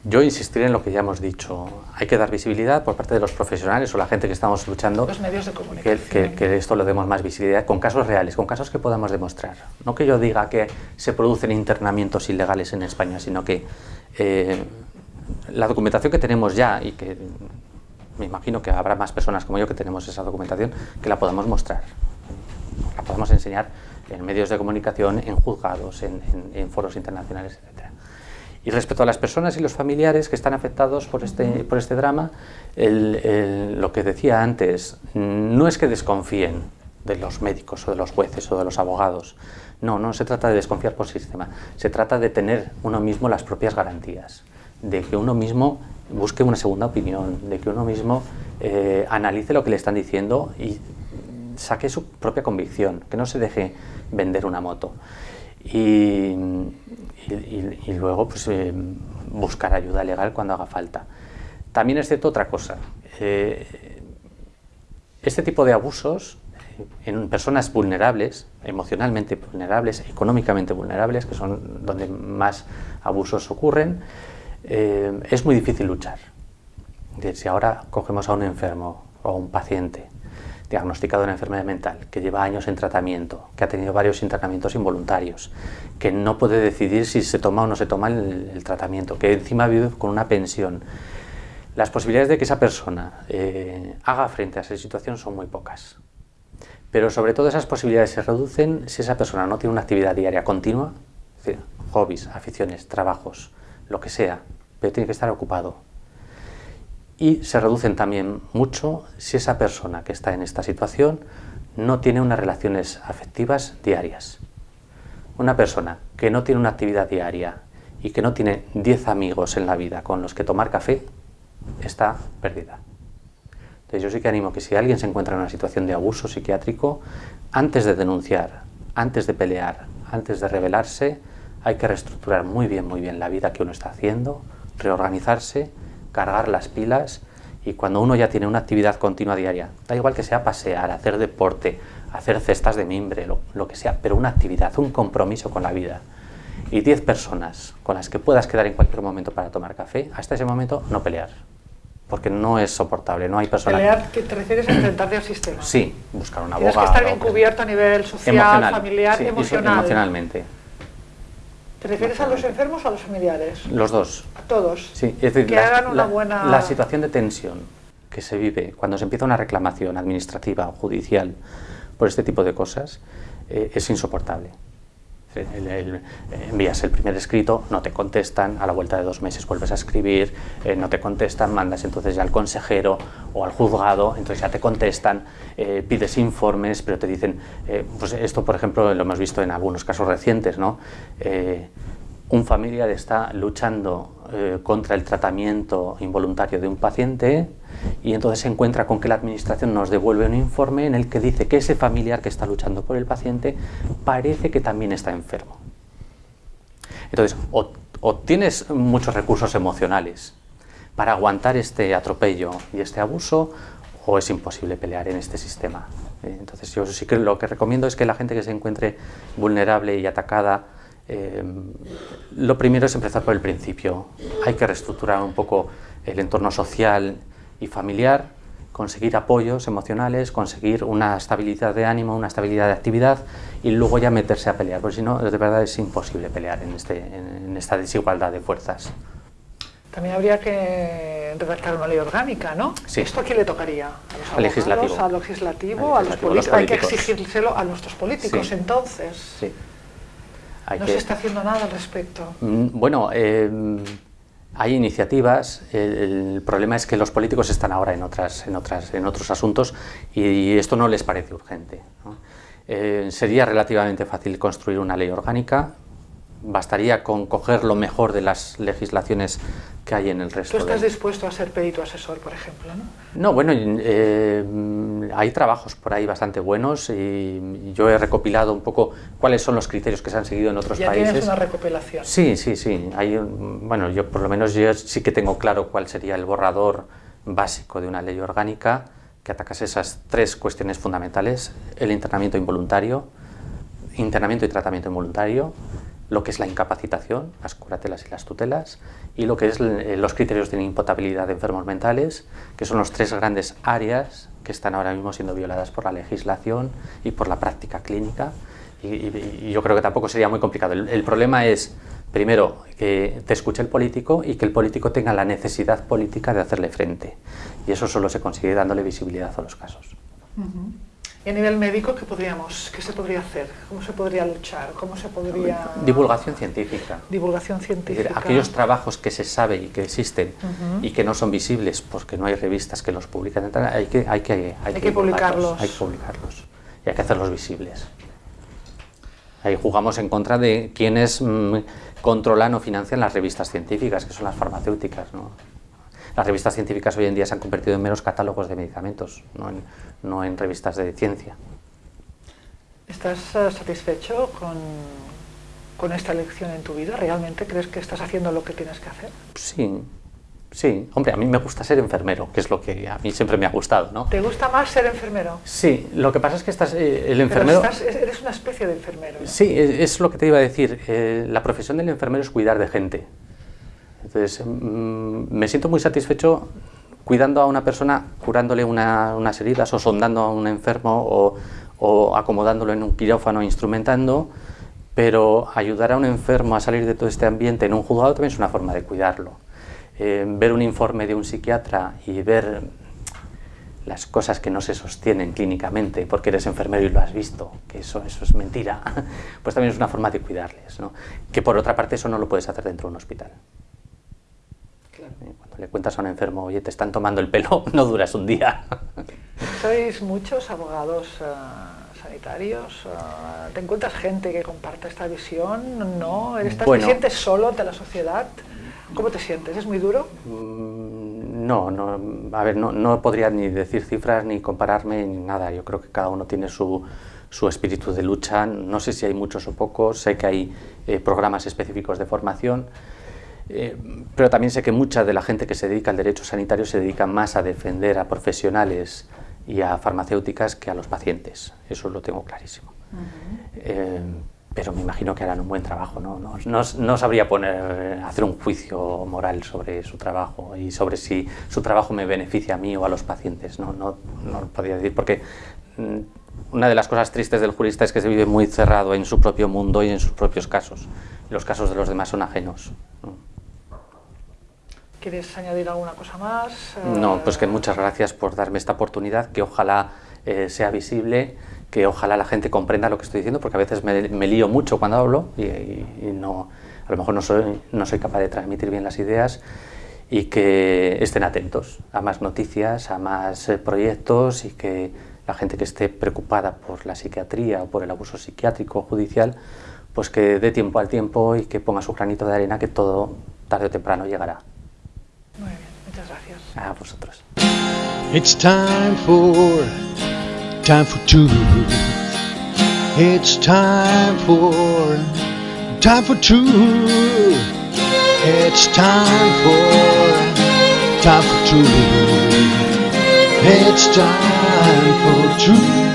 C: yo insistiré en lo que ya hemos dicho. Hay que dar visibilidad por parte de los profesionales o la gente que estamos luchando.
B: Los medios de comunicación.
C: Que, que, esto lo demos más visibilidad con casos reales, con casos que podamos demostrar. No que yo diga que se producen internamientos ilegales en España, sino que eh, la documentación que tenemos ya y que me imagino que habrá más personas como yo que tenemos esa documentación, que la podamos mostrar, la podamos enseñar en medios de comunicación, en juzgados, en, foros internacionales, etc. Y respecto a las personas y los familiares que están afectados por este, por este drama, lo que decía antes, no es que desconfíen de los médicos o de los jueces o de los abogados, no, no se trata de desconfiar por sistema, se trata de tener uno mismo las propias garantías, de que uno mismo busque una segunda opinión, de que uno mismo eh, analice lo que le están diciendo y saque su propia convicción, que no se deje vender una moto. Y, luego pues, eh, buscar ayuda legal cuando haga falta. También es cierto otra cosa. Eh, este tipo de abusos en personas vulnerables, emocionalmente vulnerables, económicamente vulnerables, que son donde más abusos ocurren, eh, es muy difícil luchar. Si ahora cogemos a un enfermo o a un paciente diagnosticado de una enfermedad mental, que lleva años en tratamiento, que ha tenido varios tratamientos involuntarios, que no puede decidir si se toma o no se toma el, tratamiento, que encima vive con una pensión, las posibilidades de que esa persona eh, haga frente a esa situación son muy pocas. Pero sobre todo esas posibilidades se reducen si esa persona no tiene una actividad diaria continua, es decir, hobbies, aficiones, trabajos, lo que sea, pero tiene que estar ocupado. Y se reducen también mucho si esa persona que está en esta situación no tiene unas relaciones afectivas diarias. Una persona que no tiene una actividad diaria y que no tiene 10 amigos en la vida con los que tomar café, está perdida. Entonces yo sí que animo que si alguien se encuentra en una situación de abuso psiquiátrico, antes de denunciar, antes de pelear, antes de rebelarse, hay que reestructurar muy bien, muy bien la vida que uno está haciendo, reorganizarse, cargar las pilas y cuando uno ya tiene una actividad continua diaria, da igual que sea pasear, hacer deporte, hacer cestas de mimbre, lo, que sea, pero una actividad, un compromiso con la vida y 10 personas con las que puedas quedar en cualquier momento para tomar café, hasta ese momento no pelear. porque no es soportable, no hay personas...
B: Pelear, ¿te refieres a enfrentarte al sistema?
C: Sí, buscar un
B: Tienes
C: abogado...
B: que estar bien cubierto a nivel social, familiar,
C: sí,
B: emocional.
C: emocionalmente,
B: ¿Te refieres a los enfermos o a los familiares?
C: los dos.
B: A todos.
C: Sí, es decir,
B: que
C: la,
B: hagan una
C: la-
B: buena...
C: la situación de tensión que se vive cuando se empieza una reclamación administrativa o judicial por este tipo de cosas eh, es insoportable. Envías el primer escrito, no te contestan, a la vuelta de dos meses vuelves a escribir, eh, no te contestan, mandas entonces ya al consejero o al juzgado, entonces ya te contestan, eh, pides informes, pero te dicen, eh, pues esto por ejemplo lo hemos visto en algunos casos recientes, ¿no? Un familiar está luchando eh, contra el tratamiento involuntario de un paciente y entonces se encuentra con que la administración nos devuelve un informe en el que dice que ese familiar que está luchando por el paciente parece que también está enfermo. Entonces, o, o tienes muchos recursos emocionales para aguantar este atropello y este abuso, o es imposible pelear en este sistema. Eh, Entonces, yo sí que lo que recomiendo es que la gente que se encuentre vulnerable y atacada, eh, lo primero es empezar por el principio. Hay que reestructurar un poco el entorno social y familiar, conseguir apoyos emocionales, conseguir una estabilidad de ánimo, una estabilidad de actividad y luego ya meterse a pelear, porque si no, de verdad es imposible pelear en, este, en, esta desigualdad de fuerzas.
B: También habría que redactar una ley orgánica, ¿no?
C: Sí.
B: ¿Esto a quién le tocaría? ¿A los abogados,
C: legislativo.
B: al legislativo,
C: Al
B: a los
C: legislativo, los
B: políticos? Hay que exigírselo a nuestros políticos,
C: Sí.
B: entonces.
C: Sí. Hay
B: no
C: que-
B: se está haciendo nada al respecto.
C: Mm, Bueno, eh, hay iniciativas. El, el problema es que los políticos están ahora en, otras, en, otras, en otros asuntos y, esto no les parece urgente. ¿no? Eh, sería relativamente fácil construir una ley orgánica. Bastaría con coger lo mejor de las legislaciones que hay en el resto.
B: Tú estás
C: de-
B: dispuesto a ser perito asesor, por ejemplo, ¿no?
C: No, bueno, eh, mm, hay trabajos por ahí bastante buenos y yo he recopilado un poco cuáles son los criterios que se han seguido en otros
B: Ya
C: países.
B: tienes una recopilación.
C: Sí, sí, sí. Hay, bueno, yo por lo menos yo sí que tengo claro cuál sería el borrador básico de una ley orgánica que atacase esas tres cuestiones fundamentales: el internamiento involuntario, internamiento y tratamiento involuntario, lo que es la incapacitación, las curatelas y las tutelas, y lo que es eh, los criterios de imputabilidad de enfermos mentales, que son los tres grandes áreas que están ahora mismo siendo violadas por la legislación y por la práctica clínica. Y, y- y yo creo que tampoco sería muy complicado. El, el problema es, primero, que te escuche el político y que el político tenga la necesidad política de hacerle frente. Y eso solo se consigue dándole visibilidad a los casos.
B: Y a nivel médico, ¿qué, podríamos, ¿qué se podría hacer? ¿Cómo se podría luchar? ¿Cómo se podría...?
C: Divulgación científica.
B: Divulgación
C: Es
B: científica.
C: decir, aquellos trabajos que se sabe y que existen y que no son visibles porque no hay revistas que los publican, hay que, hay que, hay
B: que publicarlos.
C: Hay que publicarlos y hay que hacerlos visibles. Ahí jugamos en contra de quienes mm, controlan o financian las revistas científicas, que son las farmacéuticas. ¿no? Las revistas científicas hoy en día se han convertido en meros catálogos de medicamentos, no en, no en revistas de ciencia.
B: ¿Estás eh, satisfecho con, con esta elección en tu vida? ¿Realmente crees que estás haciendo lo que tienes que hacer?
C: Sí, sí. Hombre, a mí me gusta ser enfermero, que es lo que a mí siempre me ha gustado, ¿no?
B: ¿Te gusta más ser enfermero?
C: Sí, lo que pasa es que estás, eh, el
B: Pero
C: enfermero...
B: estás- eres una especie de enfermero. ¿no?
C: Sí, es, es lo que te iba a decir. eh, la profesión del enfermero es cuidar de gente. Entonces, mm, me siento muy satisfecho cuidando a una persona, curándole una- unas heridas o sondando a un enfermo o, o acomodándolo en un quirófano, instrumentando, pero ayudar a un enfermo a salir de todo este ambiente en un juzgado también es una forma de cuidarlo. Eh, ver un informe de un psiquiatra y ver las cosas que no se sostienen clínicamente porque eres enfermero y lo has visto, que eso, eso es mentira, pues también es una forma de cuidarles. ¿no? Que por otra parte eso no lo puedes hacer dentro de un hospital.
B: Claro.
C: Eh, Cuando le cuentas a un enfermo, oye, te están tomando el pelo, no duras un día.
B: ¿Sois muchos abogados eh, sanitarios? Eh, ¿Te encuentras gente que comparta esta visión? ¿No? ¿Estás,
C: Bueno.
B: ¿Te sientes solo ante la sociedad? ¿Cómo te sientes? ¿Es muy duro?
C: Mm, No, no, a ver, no, no podría ni decir cifras ni compararme ni nada. Yo creo que cada uno tiene su, su espíritu de lucha. No sé si hay muchos o pocos, sé que hay eh, programas específicos de formación, eh, pero también sé que mucha de la gente que se dedica al derecho sanitario se dedica más a defender a profesionales y a farmacéuticas que a los pacientes. Eso lo tengo clarísimo. Eh, pero me imagino que harán un buen trabajo. No, no, no, no sabría poner, hacer un juicio moral sobre su trabajo y sobre si su trabajo me beneficia a mí o a los pacientes. No, no, no lo podría decir porque mm, una de las cosas tristes del jurista es que se vive muy cerrado en su propio mundo y en sus propios casos. Los casos de los demás son ajenos.
B: ¿Quieres añadir alguna cosa más?
C: No, pues que muchas gracias por darme esta oportunidad, que ojalá eh, sea visible, que ojalá la gente comprenda lo que estoy diciendo, porque a veces me, lío mucho cuando hablo y, no, a lo mejor no soy, no soy capaz de transmitir bien las ideas y que estén atentos a más noticias, a más eh, proyectos y que la gente que esté preocupada por la psiquiatría o por el abuso psiquiátrico o judicial, pues que dé tiempo al tiempo y que ponga su granito de arena que todo tarde o temprano llegará.
B: Muy bien, muchas gracias.
C: A vosotros.
A: It's time for, time for two. It's time for, time for two. It's time for, time for two. It's time for truth.